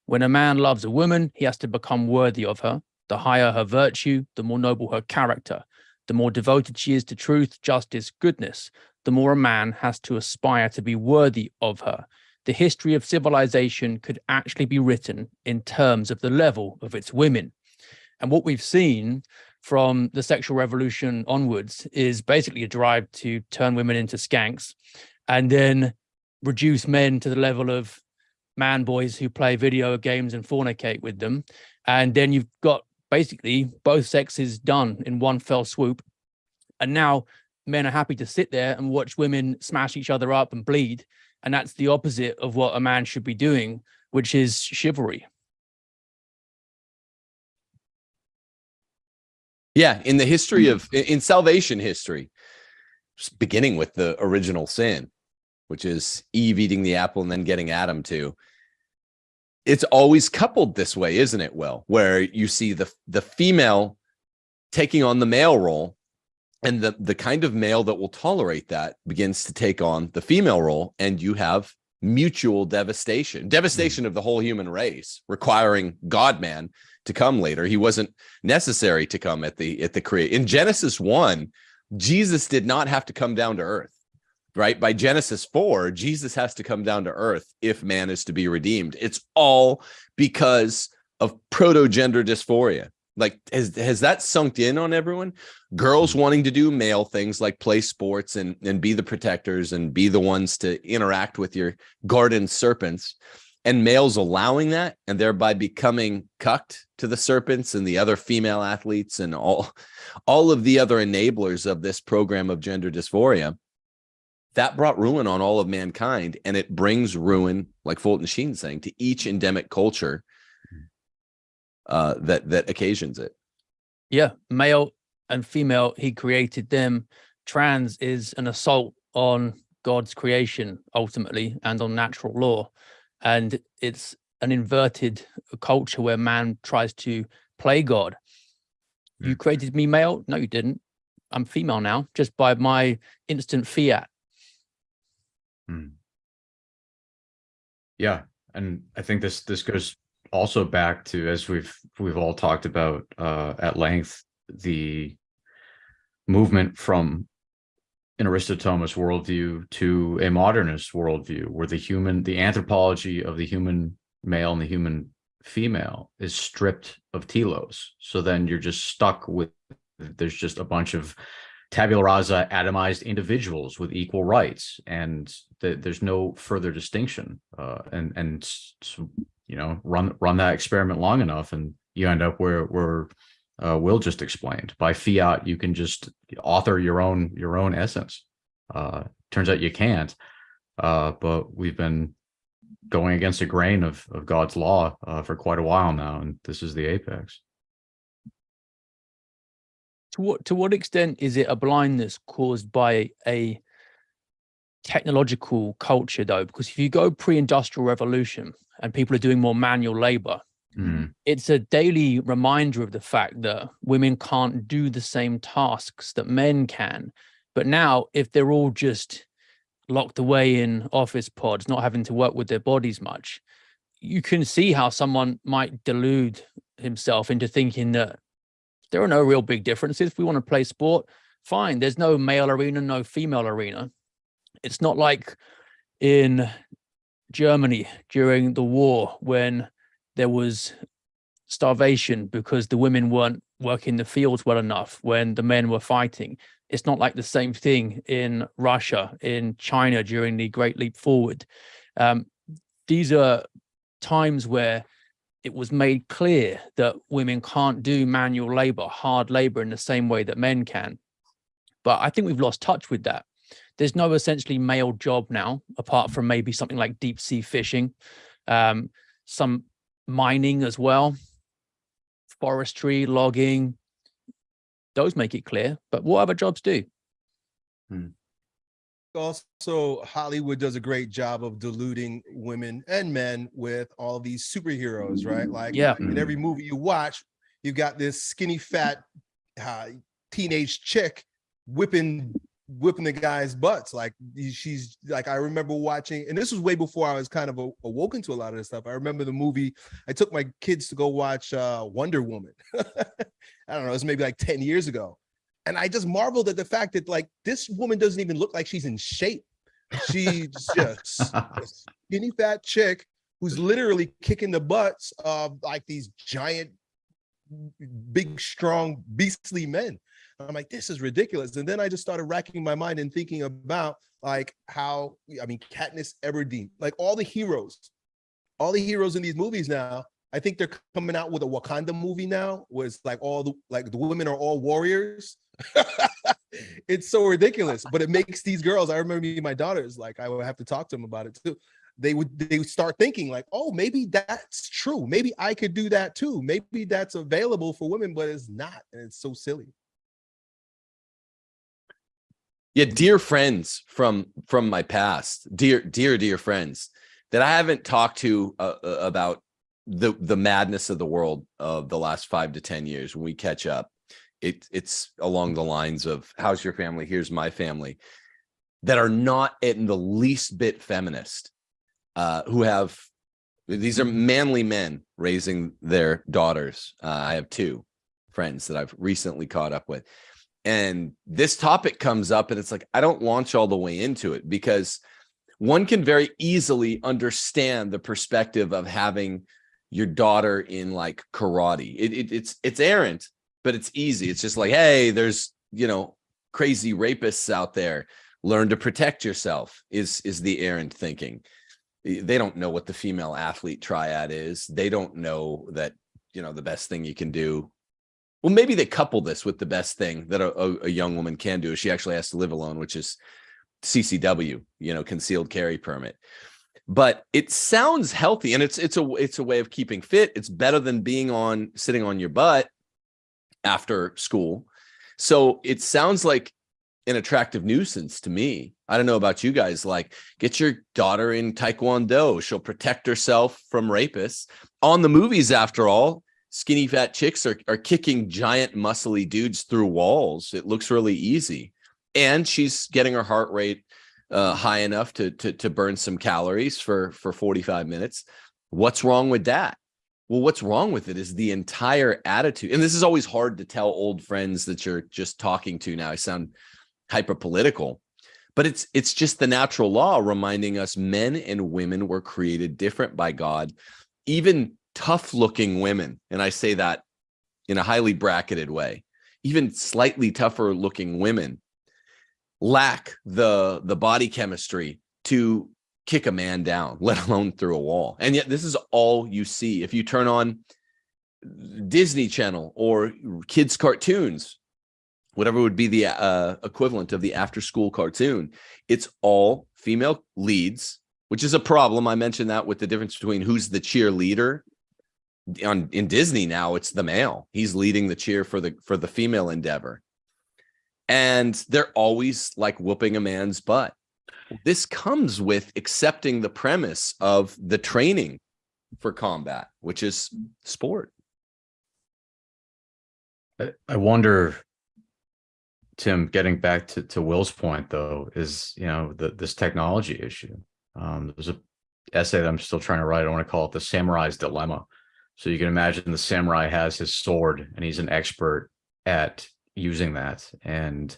when a man loves a woman, he has to become worthy of her. The higher her virtue, the more noble her character. The more devoted she is to truth, justice, goodness, the more a man has to aspire to be worthy of her. The history of civilization could actually be written in terms of the level of its women. And what we've seen from the sexual revolution onwards is basically a drive to turn women into skanks and then reduce men to the level of man boys who play video games and fornicate with them. And then you've got basically both sexes done in one fell swoop. And now men are happy to sit there and watch women smash each other up and bleed. And that's the opposite of what a man should be doing, which is chivalry.
Yeah, in the history of in- salvation history, beginning with the original sin, which is Eve eating the apple and then getting Adam to. It's always coupled this way, isn't it? Well, where you see the the female taking on the male role, and the the kind of male that will tolerate that begins to take on the female role, and you have mutual devastation, devastation of the whole human race, requiring God man to come later. He wasn't necessary to come at the at the create in Genesis 1 Jesus did not have to come down to earth right? By Genesis 4 Jesus has to come down to earth if man is to be redeemed. It's all because of proto gender dysphoria. Like has has that sunk in on everyone? Girls mm-hmm. wanting to do male things like play sports and and be the protectors and be the ones to interact with your garden serpents. And males allowing that and thereby becoming cucked to the serpents and the other female athletes and all all of the other enablers of this program of gender dysphoria that brought ruin on all of mankind and it brings ruin like fulton sheen saying to each endemic culture uh that that occasions it
Yeah, male and female, he created them. Trans is an assault on God's creation ultimately and on natural law. And it's an inverted culture where man tries to play God. You created me male? No, you didn't. I'm female now, just by my instant fiat.
Hmm. Yeah, and I think this this goes also back to as we've we've all talked about uh, at length the movement from an Aristotomist worldview to a modernist worldview, where the human, the anthropology of the human male and the human female is stripped of telos. So then you're just stuck with there's just a bunch of tabula rasa atomized individuals with equal rights and th there's no further distinction uh, and and you know run run that experiment long enough and you end up where where uh, will just explained. By fiat you can just author your own your own essence. Uh turns out you can't uh but we've been going against the grain of of god's law uh, for quite a while now and this is the apex
To what to what extent is it a blindness caused by a technological culture though? Because if you go pre-industrial revolution and people are doing more manual labor,
Mm,
it's a daily reminder of the fact that women can't do the same tasks that men can. But now, if they're all just locked away in office pods, not having to work with their bodies much, you can see how someone might delude himself into thinking that there are no real big differences. If we want to play sport, fine. There's no male arena, no female arena. It's not like in Germany during the war when there was starvation because the women weren't working the fields well enough when the men were fighting. It's not like the same thing in Russia, in China during the Great Leap Forward. Um, these are times where it was made clear that women can't do manual labor, hard labor in the same way that men can. But I think we've lost touch with that. There's no essentially male job now, apart from maybe something like deep sea fishing, um, some mining as well, forestry, logging. Those make it clear, but what other jobs do?
Also Hollywood does a great job of diluting women and men with all these superheroes, right? Like
Yeah.
in every movie you watch, you've got this skinny fat uh, teenage chick whipping whipping the guys' butts. Like she's like I remember watching, and this was way before I was kind of a- awoken to a lot of this stuff. I remember the movie. I took my kids to go watch uh, Wonder Woman. I don't know, it was maybe like 10 years ago. And I just marveled at the fact that like this woman doesn't even look like she's in shape. She's just a skinny fat chick who's literally kicking the butts of like these giant, big, strong, beastly men. I'm like, this is ridiculous. And then I just started racking my mind and thinking about like how, I mean, Katniss Everdeen, like all the heroes, all the heroes in these movies now, I think they're coming out with a Wakanda movie now, where it's like all the like the women are all warriors. it's so ridiculous, but it makes these girls. I remember me my daughters, like I would have to talk to them about it too. They would they would start thinking like, oh, maybe that's true. Maybe I could do that too. Maybe that's available for women, but it's not, and it's so silly.
yeah dear friends from from my past dear dear dear friends that i haven't talked to uh, uh, about the the madness of the world of the last five to ten years when we catch up it it's along the lines of how's your family? Here's my family that are not in the least bit feminist uh who have these are manly men raising their daughters. Uh, i have two friends that i've recently caught up with. And this topic comes up and it's like i don't launch all the way into it because one can very easily understand the perspective of having your daughter in like karate it, it, it's it's errant but it's easy it's just like hey there's you know crazy rapists out there learn to protect yourself is is the errant thinking eh, they don't know what the female athlete triad is. They don't know that, you know, the best thing you can do. Well, maybe they couple this with the best thing that a, a, a young woman can do. She actually has to live alone, which is CCW, you know, concealed carry permit. But it sounds healthy and it's it's a it's a way of keeping fit. It's better than being on sitting on your butt after school. So it sounds like an attractive nuisance to me. I don't know about you guys. Like, get your daughter in Taekwondo. She'll protect herself from rapists. On the movies, after all, skinny fat chicks are, are kicking giant muscly dudes through walls. It looks really easy. And she's getting her heart rate uh, high enough to, to, to burn some calories for, for 45 minutes. What's wrong with that? Well, what's wrong with it is the entire attitude. And this is always hard to tell old friends that you're just talking to now. I sound hyper political, but it's it's just the natural law reminding us men and women were created different by God. Even tough looking women, and I say that in a highly bracketed way, even slightly tougher looking women lack the the body chemistry to kick a man down, let alone through a wall. And yet this is all you see. If you turn on Disney Channel or kids cartoons, whatever would be the uh, equivalent of the after school cartoon, it's all female leads, which is a problem. I mentioned that with the difference between who's the cheerleader on in Disney now, it's the male. He's leading the cheer for the for the female endeavor. And they're always like whooping a man's butt this comes with accepting the premise of the training for combat, which is sport.
I, wonder, Tim, getting back to, to Will's point though, is, you know, the, this technology issue. Um, there's a essay that I'm still trying to write. I want to call it the samurai's dilemma. So you can imagine the samurai has his sword and he's an expert at using that. And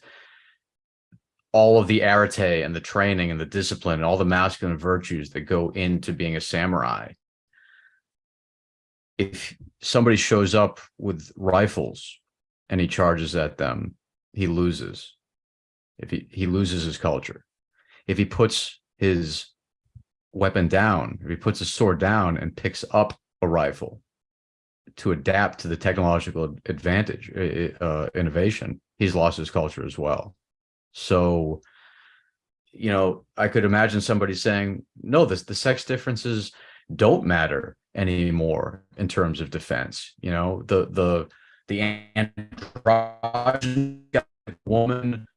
all of the arete and the training and the discipline and all the masculine virtues that go into being a samurai. If somebody shows up with rifles and he charges at them, he loses. If he, he loses his culture. If he puts his weapon down, if he puts his sword down and picks up a rifle to adapt to the technological advantage, uh, innovation, he's lost his culture as well. So, you know, I could imagine somebody saying, no, this, the sex differences don't matter anymore in terms of defense. You know, the, the, the androgen woman,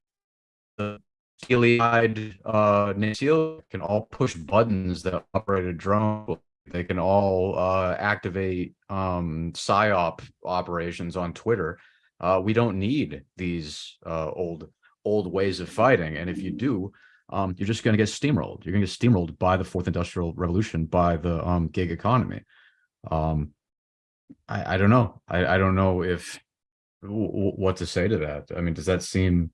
the steely-eyed uh, can all push buttons that operate a drone. They can all uh, activate um, psyop operations on Twitter. Uh, we don't need these uh, old old ways of fighting. And if you do, um, you're just going to get steamrolled. You're going to get steamrolled by the fourth industrial revolution, by the um, gig economy. Um, I, I don't know. I, I don't know if what to say to that. I mean, does that seem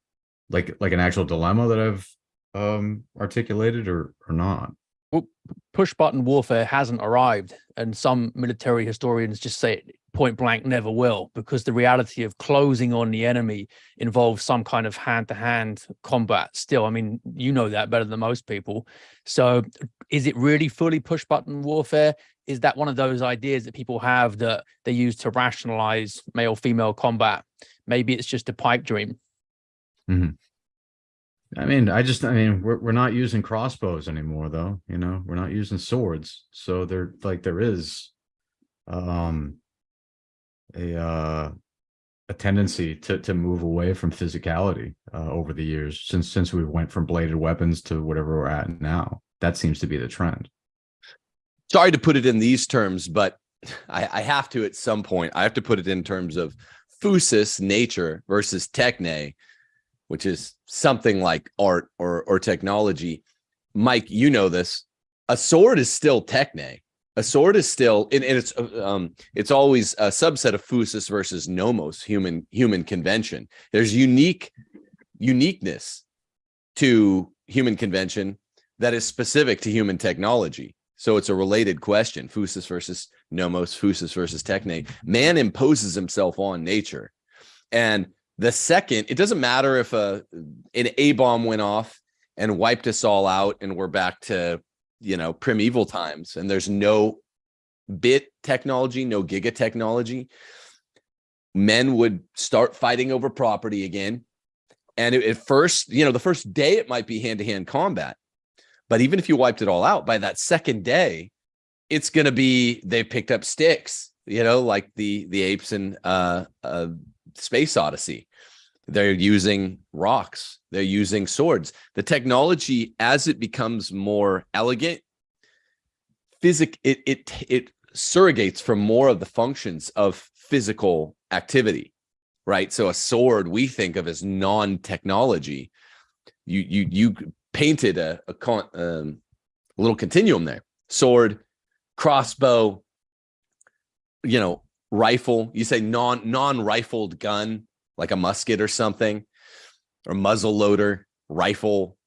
like like an actual dilemma that I've um, articulated or or not?
Well, push button warfare hasn't arrived, and some military historians just say it point blank never will because the reality of closing on the enemy involves some kind of hand-to-hand -hand combat still. I mean you know that better than most people. So is it really fully push button warfare? Is that one of those ideas that people have that they use to rationalize male female combat? Maybe it's just a pipe dream.
Mm -hmm. I mean, I just, I mean, we're, we're not using crossbows anymore though, you know, we're not using swords. So there, like there is, um, a uh, a tendency to to move away from physicality uh, over the years since since we went from bladed weapons to whatever we're at now. That seems to be the trend.
Sorry to put it in these terms, but I, I have to at some point. I have to put it in terms of phusis, nature, versus techne, which is something like art or or technology. Mike, you know this. A sword is still techne. A sword is still and, and it's uh, um it's always a subset of phusis versus nomos human human convention. There's unique uniqueness to human convention that is specific to human technology. So it's a related question phusis versus nomos phusis versus techne. Man imposes himself on nature. And the second it doesn't matter if a an a bomb went off and wiped us all out and we're back to you know, primeval times and there's no bit technology, no giga technology, men would start fighting over property again. And at first, you know, the first day it might be hand to hand combat. But even if you wiped it all out by that second day, it's going to be they picked up sticks, you know, like the the apes in uh, uh, Space Odyssey. They're using rocks. They're using swords. The technology, as it becomes more elegant, physic it it it surrogates for more of the functions of physical activity, right? So a sword we think of as non-technology. You you you painted a a, con, um, a little continuum there. Sword, crossbow, you know, rifle. You say non non-rifled gun like a musket or something, or muzzle loader, rifle,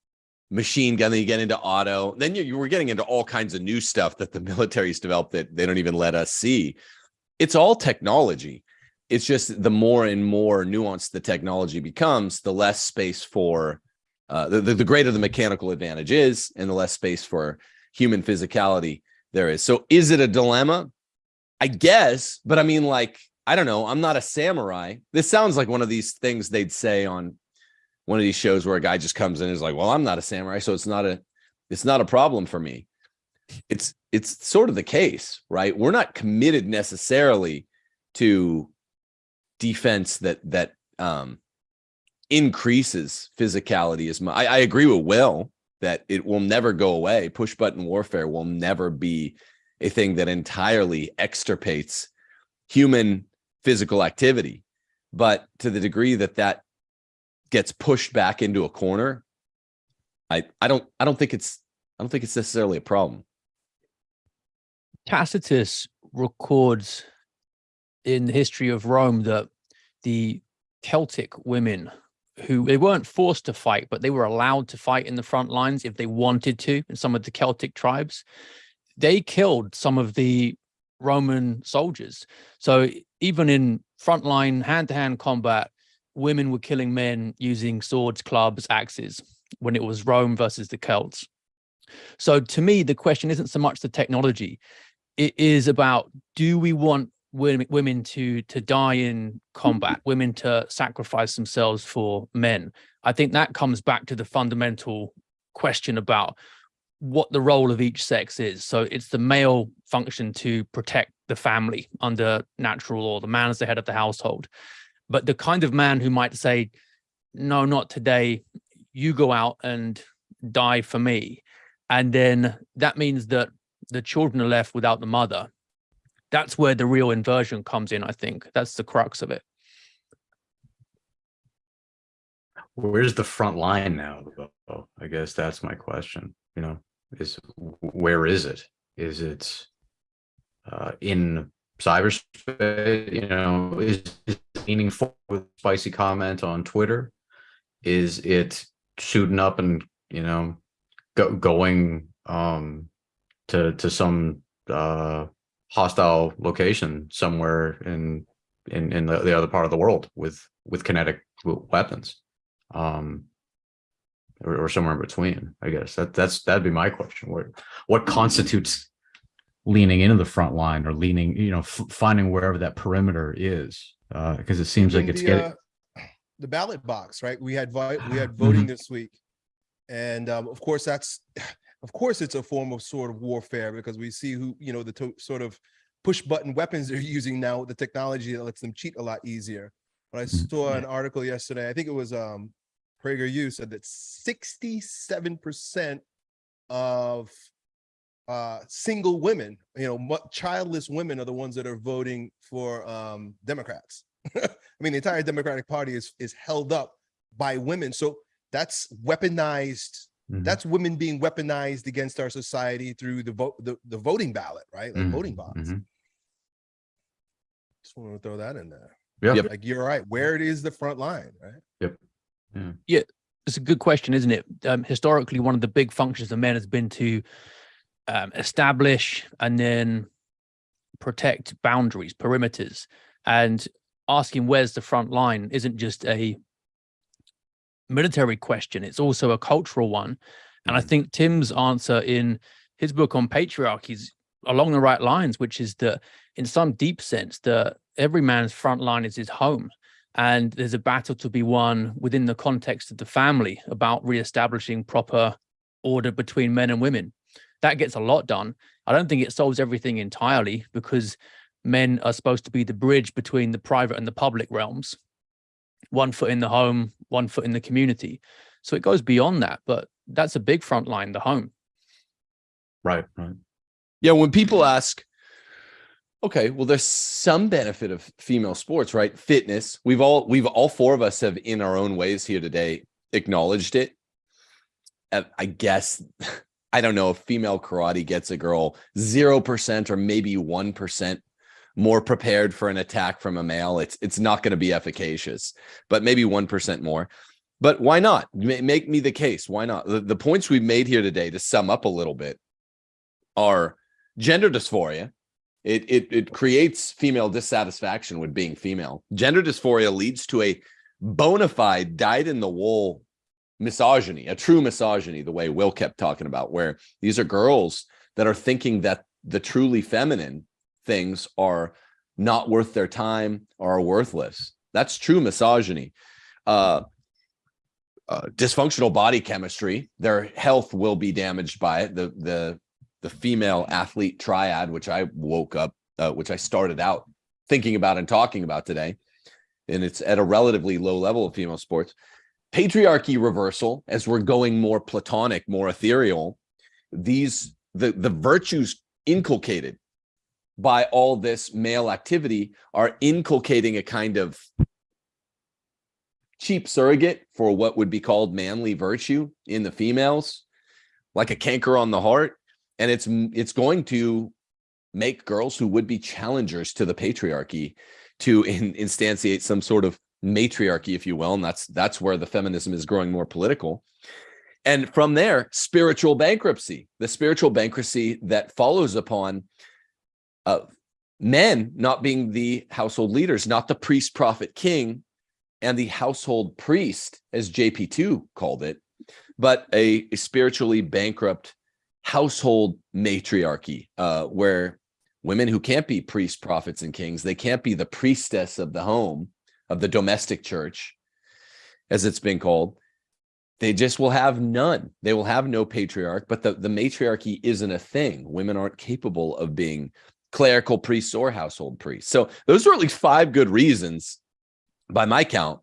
machine gun. Then you get into auto. Then you, you were getting into all kinds of new stuff that the military's developed that they don't even let us see. It's all technology. It's just the more and more nuanced the technology becomes, the less space for uh, the, the, the greater the mechanical advantage is, and the less space for human physicality there is. So is it a dilemma? I guess, but I mean, like, I don't know. I'm not a samurai. This sounds like one of these things they'd say on one of these shows where a guy just comes in and is like, well, I'm not a samurai, so it's not a it's not a problem for me. It's it's sort of the case, right? We're not committed necessarily to defense that that um increases physicality as much. I, I agree with Will that it will never go away. Push button warfare will never be a thing that entirely extirpates human physical activity. But to the degree that that gets pushed back into a corner, I I don't I don't think it's I don't think it's necessarily a problem.
Tacitus records in the history of Rome that the Celtic women who they weren't forced to fight, but they were allowed to fight in the front lines if they wanted to in some of the Celtic tribes. They killed some of the Roman soldiers. So even in frontline hand-to-hand combat, women were killing men using swords, clubs, axes when it was Rome versus the Celts. So to me, the question isn't so much the technology. It is about, do we want women, women to, to die in combat, women to sacrifice themselves for men? I think that comes back to the fundamental question about what the role of each sex is. So it's the male function to protect the family under natural law. The man is the head of the household. But the kind of man who might say, no, not today, you go out and die for me. And then that means that the children are left without the mother. That's where the real inversion comes in, I think. That's the crux of it.
Where's the front line now? I guess that's my question. You know, is where is it? Is it uh, in cyberspace? You know, is it leaning forward with spicy comment on Twitter? Is it shooting up and you know go, going um, to to some uh, hostile location somewhere in in in the, the other part of the world with with kinetic weapons? um or, or somewhere in between i guess that that's that'd be my question what what constitutes leaning into the front line or leaning you know finding wherever that perimeter is uh because it seems like it's
the,
getting
uh, the ballot box, right? We had we had voting this week, and um, of course that's of course it's a form of sort of warfare because we see who you know the to- sort of push button weapons they're using now with the technology that lets them cheat a lot easier. But I
Mhm.
saw an article yesterday. I think it was um PragerU said that 67% of uh single women, you know, childless women are the ones that are voting for um Democrats. I mean, the entire Democratic Party is is held up by women. So that's weaponized.
Mhm.
That's women being weaponized against our society through the vote, the, the voting ballot, right? Like
Mhm,
voting box.
mhm.
Just want to throw that in there.
Yeah.
Yep.
Like you're right. Where it is the front line, right?
It's a good question, isn't it? Um, historically, one of the big functions of men has been to um, establish and then protect boundaries, perimeters, and asking where's the front line isn't just a military question; it's also a cultural one. And I
Mhm.
think Tim's answer in his book on patriarchy is along the right lines, which is that in some deep sense, that every man's front line is his home. And there's a battle to be won within the context of the family about reestablishing proper order between men and women. That gets a lot done. I don't think it solves everything entirely because men are supposed to be the bridge between the private and the public realms. One foot in the home, one foot in the community. So it goes beyond that, but that's a big front line, the home.
Right, right.
Yeah, when people ask, okay, well, there's some benefit of female sports, right? Fitness. We've all we've all four of us have in our own ways here today acknowledged it. Uh, I guess I don't know if female karate gets a girl 0% or maybe 1% more prepared for an attack from a male. It's it's not going to be efficacious, but maybe 1% more. But why not? Make me the case. Why not? The, the points we've made here today to sum up a little bit are gender dysphoria. It, it, it creates female dissatisfaction with being female. Gender dysphoria leads to a bona fide dyed in the wool misogyny, a true misogyny, the way Will kept talking about, where these are girls that are thinking that the truly feminine things are not worth their time or are worthless. That's true misogyny. Uh, uh, dysfunctional body chemistry, their health will be damaged by it. The, the the female athlete triad, which I woke up, uh, which I started out thinking about and talking about today. And it's at a relatively low level of female sports. Patriarchy reversal, as we're going more platonic, more ethereal, these the, the virtues inculcated by all this male activity are inculcating a kind of cheap surrogate for what would be called manly virtue in the females, like a canker on the heart and it's it's going to make girls who would be challengers to the patriarchy to in, instantiate some sort of matriarchy if you will and that's that's where the feminism is growing more political. And from there spiritual bankruptcy the spiritual bankruptcy that follows upon uh, men not being the household leaders not the priest prophet king and the household priest as jp2 called it but a, a spiritually bankrupt household matriarchy, uh, where women who can't be priests, prophets, and kings, they can't be the priestess of the home, of the domestic church, as it's been called. They just will have none. They will have no patriarch, but the, the matriarchy isn't a thing. Women aren't capable of being clerical priests or household priests. So those are at least five good reasons, by my count,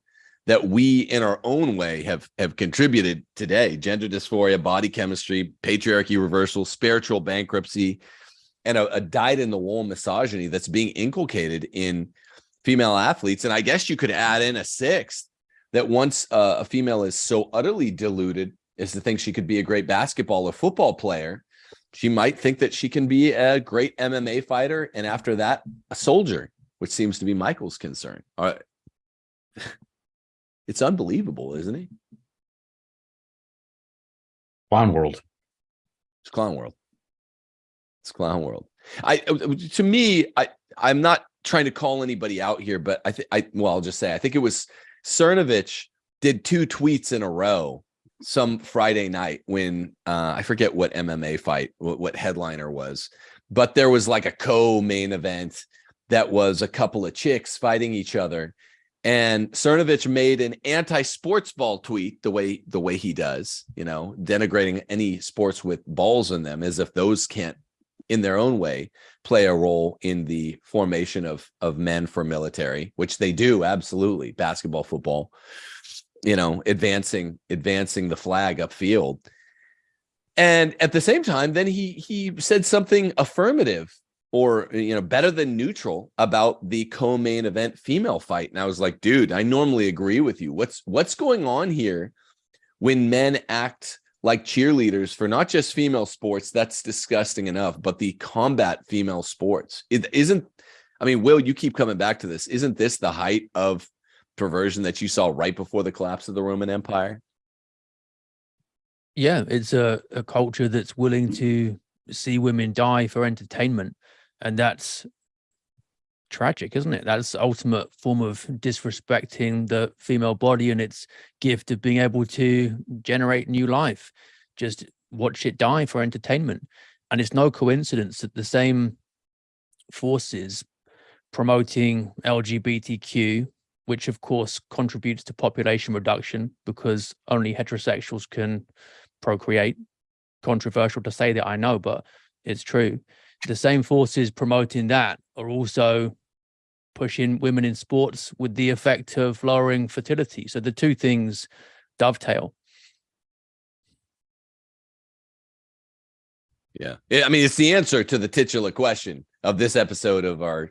that we in our own way have have contributed today. Gender dysphoria body chemistry patriarchy reversal spiritual bankruptcy and a, a dyed in the wool misogyny that's being inculcated in female athletes. And i guess you could add in a sixth that once uh, a female is so utterly deluded as to think she could be a great basketball or football player she might think that she can be a great mma fighter and after that a soldier which seems to be michael's concern. All right it's unbelievable, isn't he?
Clown world.
It's clown world. It's clown world. I uh, to me, I I'm not trying to call anybody out here, but I think I well, I'll just say I think it was Cernovich did two tweets in a row some Friday night when uh, I forget what MMA fight, what, what headliner was, but there was like a co-main event that was a couple of chicks fighting each other and Cernovich made an anti-sports ball tweet the way the way he does, you know, denigrating any sports with balls in them as if those can't in their own way play a role in the formation of of men for military, which they do absolutely, basketball, football, you know, advancing advancing the flag upfield. And at the same time, then he he said something affirmative or eh, you know better than neutral about the co-main event female fight and i was like dude i normally agree with you. What's what's going on here when men act like cheerleaders for not just female sports? That's disgusting enough but the combat female sports. It isn't i mean will you keep coming back to this. Isn't this the height of perversion that you saw right before the collapse of the roman empire?
Yeah it's a, a culture that's willing to see women die for entertainment and that's tragic isn't it that's the ultimate form of disrespecting the female body and its gift of being able to generate new life just watch it die for entertainment and it's no coincidence that the same forces promoting LGBTQ, which of course contributes to population reduction because only heterosexuals can procreate. Controversial to say that, I know, but it's true. The same forces promoting that are also pushing women in sports with the effect of lowering fertility. So the two things dovetail.
Yeah. I mean, it's the answer to the titular question of this episode of our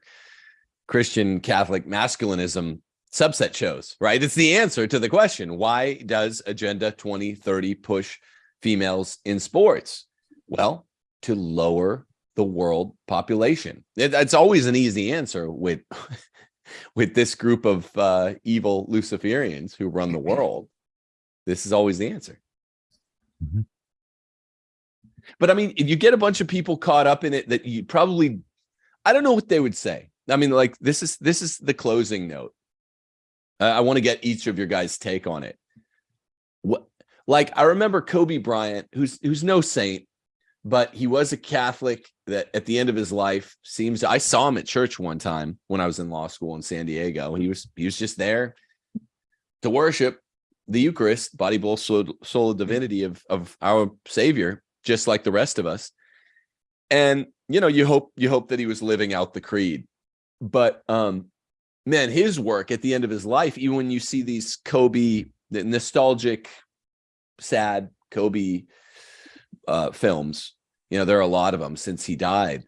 Christian Catholic masculinism subset shows, right? It's the answer to the question why does Agenda 2030 push females in sports? Well, to lower the world population. It, it's always an easy answer with with this group of uh, evil Luciferians who run the world. This is always the answer.
Mhm.
But I mean, if you get a bunch of people caught up in it that you probably, I don't know what they would say. I mean, like this is this is the closing note. Uh, I want to get each of your guys' take on it. What, like I remember Kobe Bryant, who's who's no saint, but he was a Catholic that at the end of his life seems I saw him at church one time when I was in law school in San Diego. He was he was just there to worship the Eucharist, body, soul, soul, divinity of of our Savior, just like the rest of us. And you know, you hope you hope that he was living out the creed. But um man, his work at the end of his life, even when you see these Kobe, the nostalgic, sad Kobe uh films, you know, there are a lot of them since he died.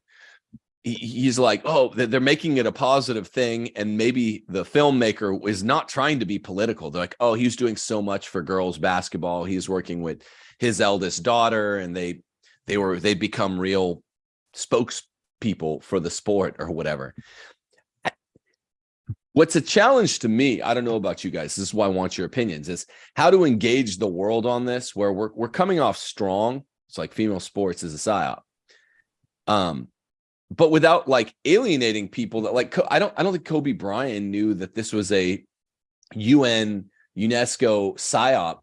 He, he's like, oh, they're making it a positive thing, and maybe the filmmaker is not trying to be political. They're like, oh, he's doing so much for girls basketball. He's working with his eldest daughter, and they they were they become real spokespeople for the sport or whatever. What's a challenge to me, I don't know about you guys, this is why I want your opinions, is how to engage the world on this where we're we're coming off strong. It's like female sports is a psyop. Um, but without like alienating people that like I don't I don't think Kobe Bryant knew that this was a UN UNESCO psyop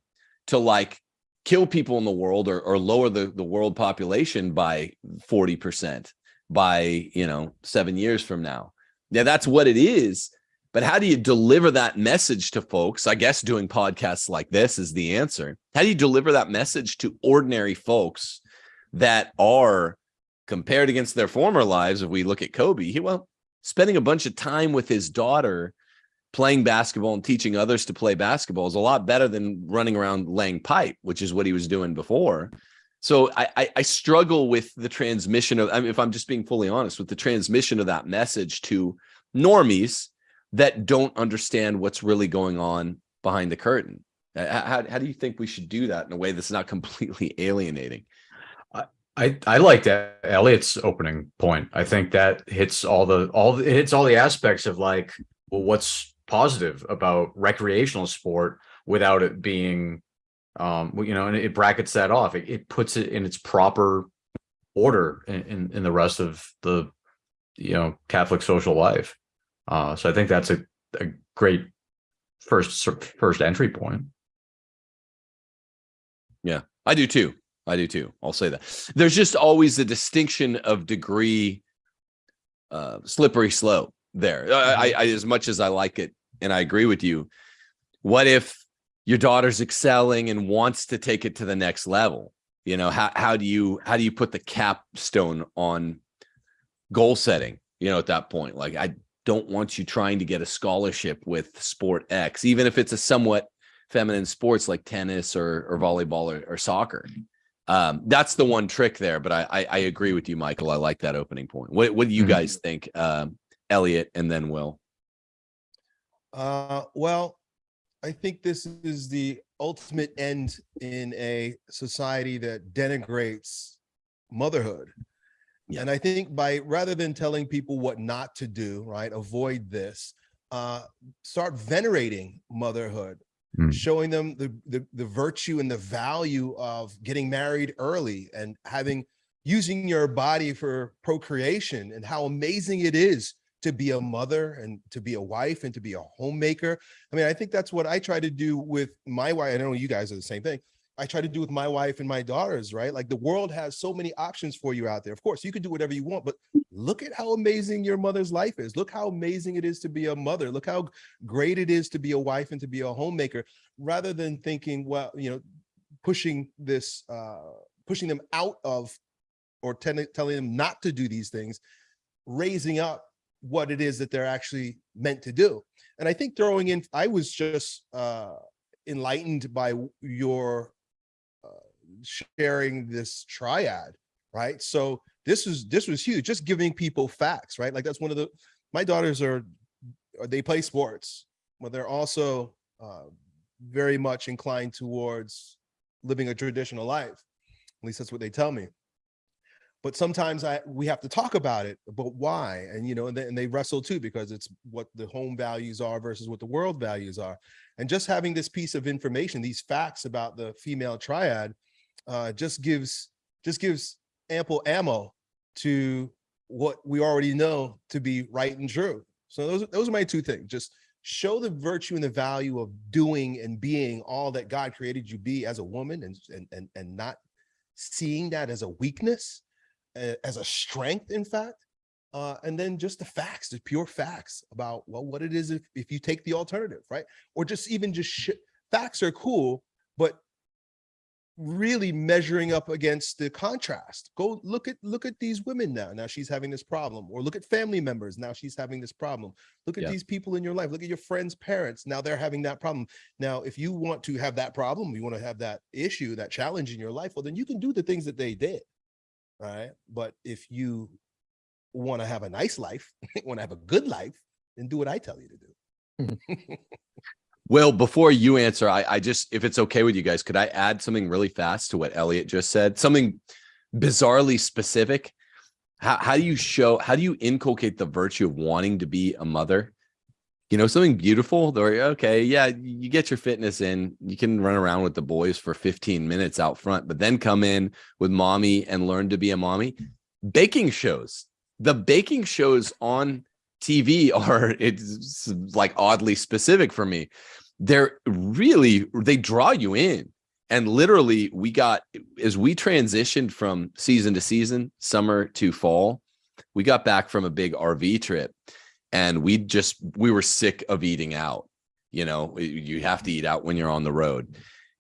to like kill people in the world or, or lower the, the world population by 40% by you know seven years from now. Yeah, that's what it is. But how do you deliver that message to folks? I guess doing podcasts like this is the answer. How do you deliver that message to ordinary folks that are compared against their former lives? If we look at Kobe, he well, spending a bunch of time with his daughter playing basketball and teaching others to play basketball is a lot better than running around laying pipe, which is what he was doing before. So I, I, I struggle with the transmission of, I mean, if I'm just being fully honest, with the transmission of that message to normies that don't understand what's really going on behind the curtain. Uh, How, how do you think we should do that in a way that's not completely alienating?
I I liked Elliot's opening point. I think that hits all the all the- it hits all the aspects of like, well, what's positive about recreational sport without it being, um, you know, and it brackets that off. It, it puts it in its proper order in, in in the rest of the, you know, Catholic social life. Uh, so I think that's a a great first first entry point.
Yeah, I do too. I do too. I'll say that. There's just always a distinction of degree, uh, slippery slope there. I, I, I, as much as I like it, and I agree with you. What if your daughter's excelling and wants to take it to the next level? You know, how how do you how do you put the capstone on goal setting? You know, at that point, like I don't want you trying to get a scholarship with sport X, even if it's a somewhat feminine sports like tennis or or volleyball or, or soccer. Um, that's the one trick there, but I, I I agree with you, Michael. I like that opening point. What what do you
Mhm.
guys think, um, Elliot, and then Will?
Uh, well, I think this is the ultimate end in a society that denigrates motherhood.
Yeah.
And I think by rather than telling people what not to do, right, avoid this, uh, start venerating motherhood,
Hmm.
showing them the, the the virtue and the value of getting married early and having using your body for procreation and how amazing it is to be a mother and to be a wife and to be a homemaker. I mean, I think that's what I try to do with my wife. I don't know you guys are the same thing. I try to do with my wife and my daughters, right? Like the world has so many options for you out there. Of course, you can do whatever you want, but look at how amazing your mother's life is. Look how amazing it is to be a mother. Look how great it is to be a wife and to be a homemaker, rather than thinking, well, you know, pushing this, uh, pushing them out of or telling them not to do these things, raising up what it is that they're actually meant to do. And I think throwing in, I was just uh, enlightened by your sharing this triad, right? So this was this was huge, just giving people facts, right? Like that's one of the, my daughters are, are they play sports, but they're also uh, very much inclined towards living a traditional life. At least that's what they tell me but sometimes I we have to talk about it, but why? And you know, and they, and they wrestle too because it's what the home values are versus what the world values are. And just having this piece of information, these facts about the female triad, uh, just gives just gives ample ammo to what we already know to be right and true. So those those are my two things. Just show the virtue and the value of doing and being all that God created you be as a woman and and and, and not seeing that as a weakness as a strength, in fact, uh, and then just the facts, the pure facts about well, what it is if, if you take the alternative, right? Or just even just facts are cool, but really measuring up against the contrast. Go look at look at these women now. Now she's having this problem, or look at family members. Now she's having this problem. Look at
Yeah.
these people in your life. Look at your friends' parents. Now they're having that problem. Now, if you want to have that problem, you want to have that issue, that challenge in your life, well, then you can do the things that they did right? But if you want to have a nice life, want to have a good life, then do what I tell you to do.
Well, before you answer, I, I just, if it's okay with you guys, could I add something really fast to what Elliot just said? Something bizarrely specific. How, how do you show, how do you inculcate the virtue of wanting to be a mother? You know, something beautiful, or okay, yeah, you get your fitness in, you can run around with the boys for 15 minutes out front, but then come in with mommy and learn to be a mommy. Baking shows, the baking shows on TV are, it's like oddly specific for me they're really they draw you in. And literally we got as we transitioned from season to season summer to fall we got back from a big rv trip. And we just we were sick of eating out you know? You have to eat out when you're on the road.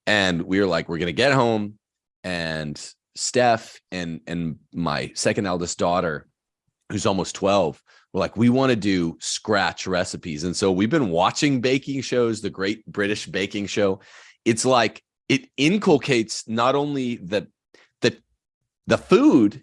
And we were like we're gonna get home. And steph and and my second eldest daughter who's almost 12 we're like we want to do scratch recipes. And so we've been watching baking shows the great british baking show. It's like it inculcates not only the the the food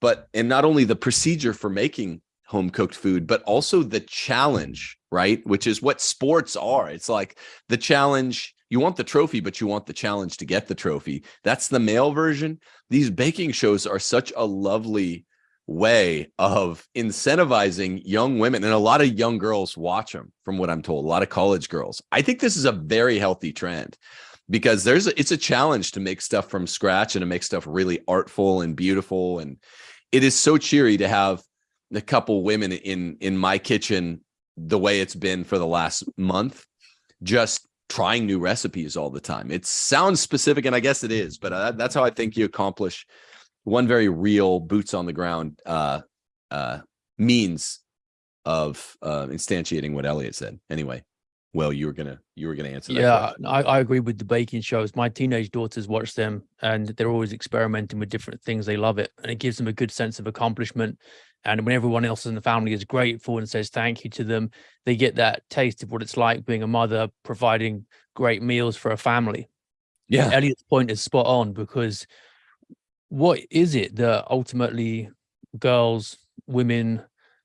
but and not only the procedure for making home cooked food but also the challenge right? Which is what sports are. It's like the challenge you want the trophy but you want the challenge to get the trophy. That's the male version. These baking shows are such a lovely way of incentivizing young women and a lot of young girls watch them from what i'm told a lot of college girls. I think this is a very healthy trend because there's a, it's a challenge to make stuff from scratch and to make stuff really artful and beautiful and it is so cheery to have a couple women in in my kitchen the way it's been for the last month just trying new recipes all the time. It sounds specific and i guess it is but uh, that's how i think you accomplish one very real boots on the ground uh uh means of uh instantiating what elliot said anyway well you were gonna you were gonna answer that
Yeah. I, I agree with the baking shows. My teenage daughters watch them and they're always experimenting with different things. They love it and it gives them a good sense of accomplishment. And when everyone else in the family is grateful and says thank you to them, they get that taste of what it's like being a mother, providing great meals for a family.
yeah
Elliot's point is spot on because what is it that ultimately girls, women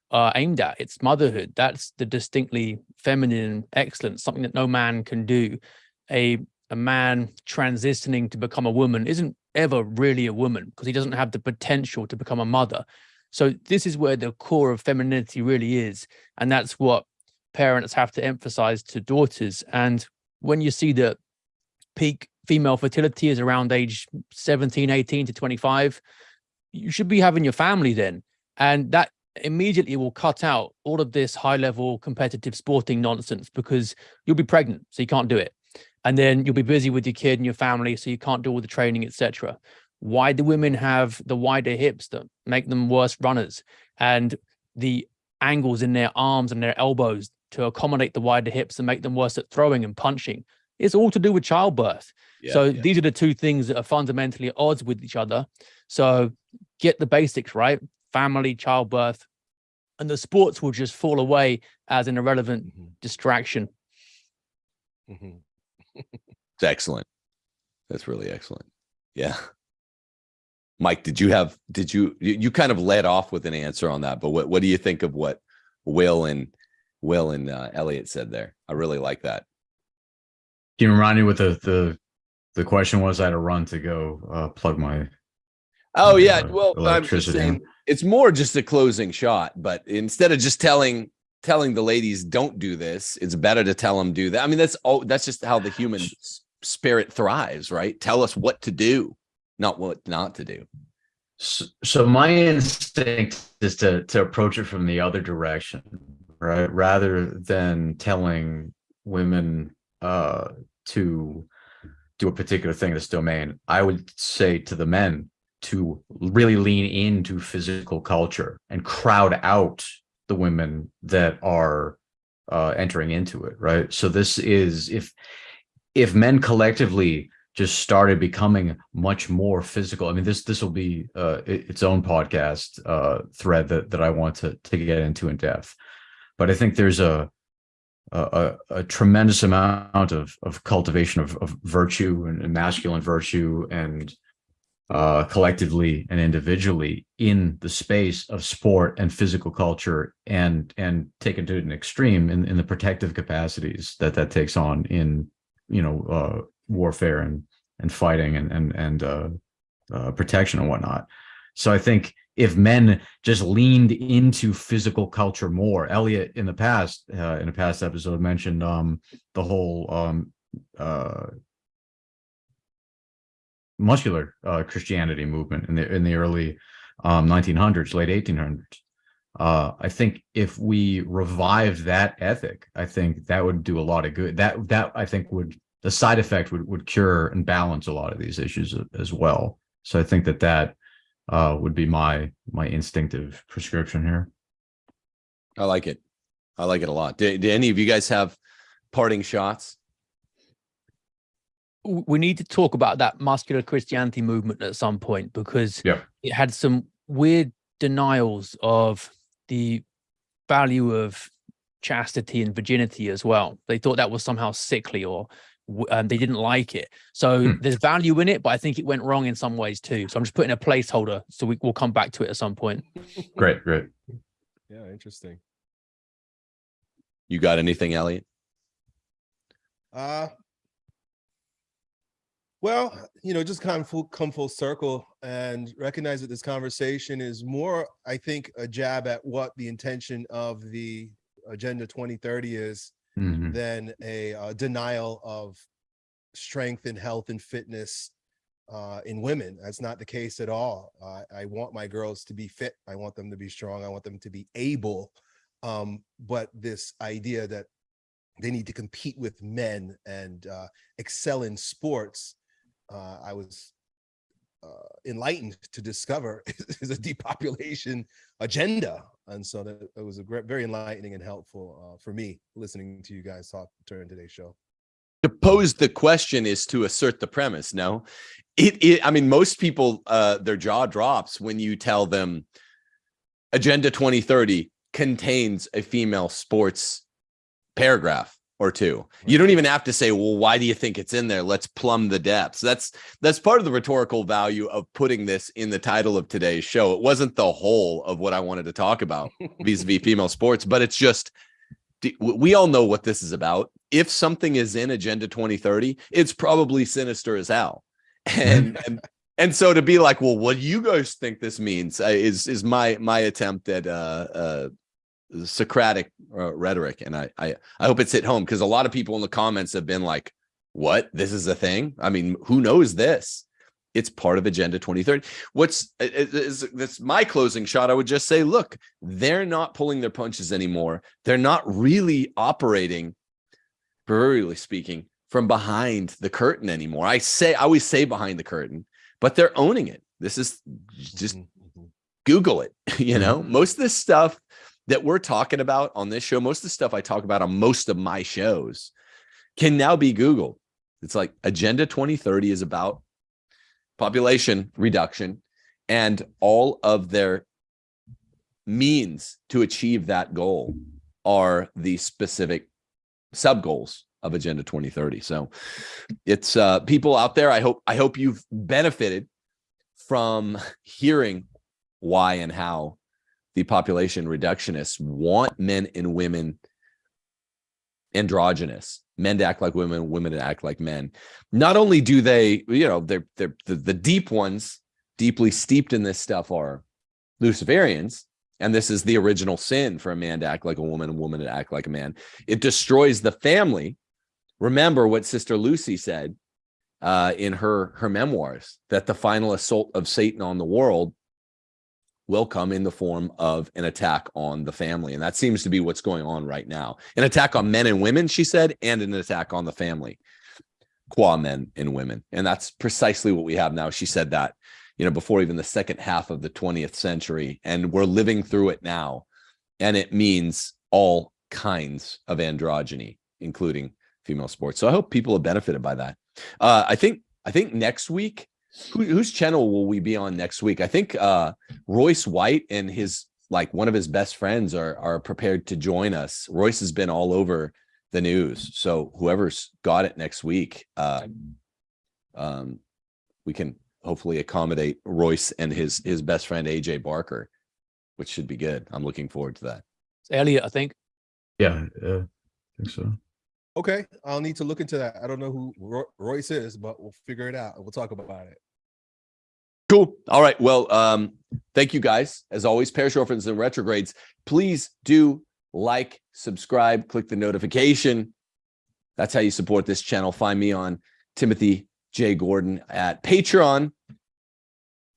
are aimed at? It's motherhood. That's the distinctly feminine excellence, something that no man can do. A a man transitioning to become a woman isn't ever really a woman because he doesn't have the potential to become a mother. So this is where the core of femininity really is. And that's what parents have to emphasize to daughters. And when you see that peak female fertility is around age 17, 18 to 25, you should be having your family then. And that immediately will cut out all of this high level competitive sporting nonsense because you'll be pregnant, so you can't do it. and then you'll be busy with your kid and your family, so you can't do all the training, etc. Why do women have the wider hips that make them worse runners, and the angles in their arms and their elbows to accommodate the wider hips and make them worse at throwing and punching? It's all to do with childbirth.
Yeah,
so
yeah.
these are the two things that are fundamentally at odds with each other. So get the basics right: family, childbirth, and the sports will just fall away as an irrelevant
Mhm,
distraction.
mhm.
It's excellent. That's really excellent. Yeah. Mike, did you have, did you, you, you kind of led off with an answer on that, but what, what do you think of what Will and Will and uh, Elliot said there? I really like that.
Can you remind me what the the the question was? I had to run to go uh, plug my.
Oh yeah,
uh,
well, I'm just saying, it's more just a closing shot, but instead of just telling telling the ladies don't do this, it's better to tell them do that. I mean, that's all. That's just how the human spirit thrives, right? Tell us what to do, not what not to do.
So, so my instinct is to to approach it from the other direction, right? Rather than telling women uh to do a particular thing in this domain, I would say to the men to really lean into physical culture and crowd out the women that are uh entering into it, right? So this is if if men collectively just started becoming much more physical. I mean, this this will be uh, its own podcast uh, thread that that I want to to get into in depth. But I think there's a a, a tremendous amount of of cultivation of, of virtue and, and masculine virtue and uh, collectively and individually in the space of sport and physical culture and and taken to an extreme in, in the protective capacities that that takes on in you know uh, warfare and and fighting and and and uh, uh, protection and whatnot. So I think if men just leaned into physical culture more, Elliot in the past uh, in a past episode mentioned um, the whole um, uh, muscular uh, Christianity movement in the in the early um, 1900s, late 1800s. Uh, I think if we revive that ethic, I think that would do a lot of good. That that I think would the side effect would would cure and balance a lot of these issues as well. So I think that that uh, would be my my instinctive prescription here.
I like it. I like it a lot. Do, do any of you guys have parting shots?
we need to talk about that muscular Christianity movement at some point because
Yeah.
it had some weird denials of the value of chastity and virginity as well. They thought that was somehow sickly or w- um, they didn't like it. So
Hmm.
there's value in it, but I think it went wrong in some ways too. So I'm just putting a placeholder so we, we'll come back to it at some point.
Great, great.
Yeah, interesting.
You got anything, Elliot?
Uh well, you know, just kind of full, come full circle and recognize that this conversation is more, I think, a jab at what the intention of the Agenda 2030 is
Mhm.
than a uh, denial of strength and health and fitness uh, in women. That's not the case at all. Uh, I want my girls to be fit. I want them to be strong. I want them to be able. Um, but this idea that they need to compete with men and uh, excel in sports, uh, I was uh, enlightened to discover is a depopulation agenda. And so that it was a great, very enlightening and helpful uh, for me listening to you guys talk during today's show.
to pose the question is to assert the premise no it, it i mean most people uh their jaw drops when you tell them agenda 2030 contains a female sports paragraph or two you don't even have to say well why do you think it's in there let's plumb the depths that's that's part of the rhetorical value of putting this in the title of today's show it wasn't the whole of what i wanted to talk about vis-a-vis female sports but it's just we all know what this is about. If something is in Agenda 2030, it's probably sinister as hell. And and, and so to be like, well, what do you guys think this means? Is is my my attempt at uh, uh, Socratic uh, rhetoric, and I I I hope it's hit home because a lot of people in the comments have been like, "What? This is a thing? I mean, who knows this?" It's part of Agenda 2030. What's is that's my closing shot? I would just say, look, they're not pulling their punches anymore. They're not really operating, proverbially speaking, from behind the curtain anymore. I say I always say behind the curtain, but they're owning it. This is just
Mhm, mhm.
Google it. You know, most of this stuff that we're talking about on this show, most of the stuff I talk about on most of my shows can now be Google. It's like Agenda 2030 is about population reduction and all of their means to achieve that goal are the specific sub goals of Agenda 2030. So it's uh people out there. I hope I hope you've benefited from hearing why and how the population reductionists want men and women androgynous. Men to act like women women to act like men. Not only do they you know they're they're the, the deep ones deeply steeped in this stuff are luciferians and this is the original sin for a man to act like a woman a woman to act like a man. It destroys the family. Remember what sister lucy said uh, in her her memoirs that the final assault of satan on the world will come in the form of an attack on the family. And that seems to be what's going on right now. An attack on men and women, she said, and an attack on the family, qua men and women. And that's precisely what we have now. She said that, you know, before even the second half of the 20th century. And we're living through it now. And it means all kinds of androgyny, including female sports. So I hope people have benefited by that. Uh, I think I think next week, who, whose channel will we be on next week? I think uh, Royce White and his like one of his best friends are are prepared to join us. Royce has been all over the news, so whoever's got it next week, uh, um, we can hopefully accommodate Royce and his his best friend AJ Barker, which should be good. I'm looking forward to that.
It's Elliot, I think.
Yeah, uh, I think so.
Okay, I'll need to look into that. I don't know who Ro- Royce is, but we'll figure it out. We'll talk about it.
Cool. All right. Well, um, thank you guys. As always, parish orphans and retrogrades, please do like, subscribe, click the notification. That's how you support this channel. Find me on Timothy J. Gordon at Patreon.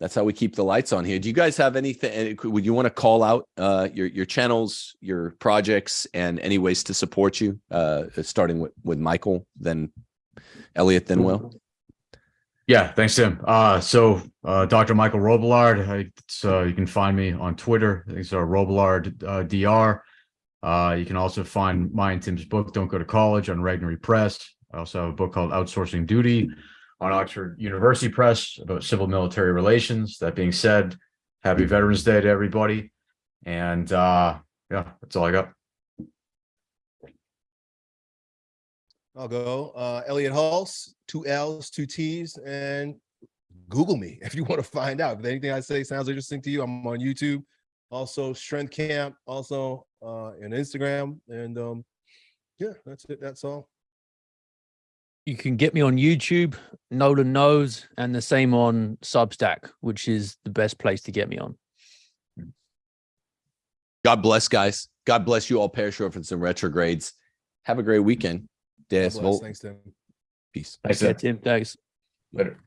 That's how we keep the lights on here. Do you guys have anything? Would you want to call out uh, your your channels, your projects, and any ways to support you? Uh, starting with with Michael, then Elliot, then Will.
Yeah, thanks, Tim. Uh, so uh, Dr. Michael Robillard, I, you can find me on Twitter. It's uh, Robillard uh, Dr. Uh, you can also find my and Tim's book, Don't Go to College, on Regnery Press. I also have a book called Outsourcing Duty on Oxford University Press about civil military relations. That being said, happy Veterans Day to everybody. And uh, yeah, that's all I got.
I'll go. Uh, Elliot Hulse, two L's, two T's, and Google me if you want to find out. If anything I say sounds interesting to you, I'm on YouTube. Also, Strength Camp, also uh, on Instagram. And um, yeah, that's it. That's all.
You can get me on YouTube, Nolan knows, and the same on Substack, which is the best place to get me on.
God bless, guys. God bless you all, parish orphans and retrogrades. Have a great weekend.
God
Deus
bless.
Vult.
Thanks, Tim.
Peace.
Thanks, Tim.
Tim, thanks.
Later.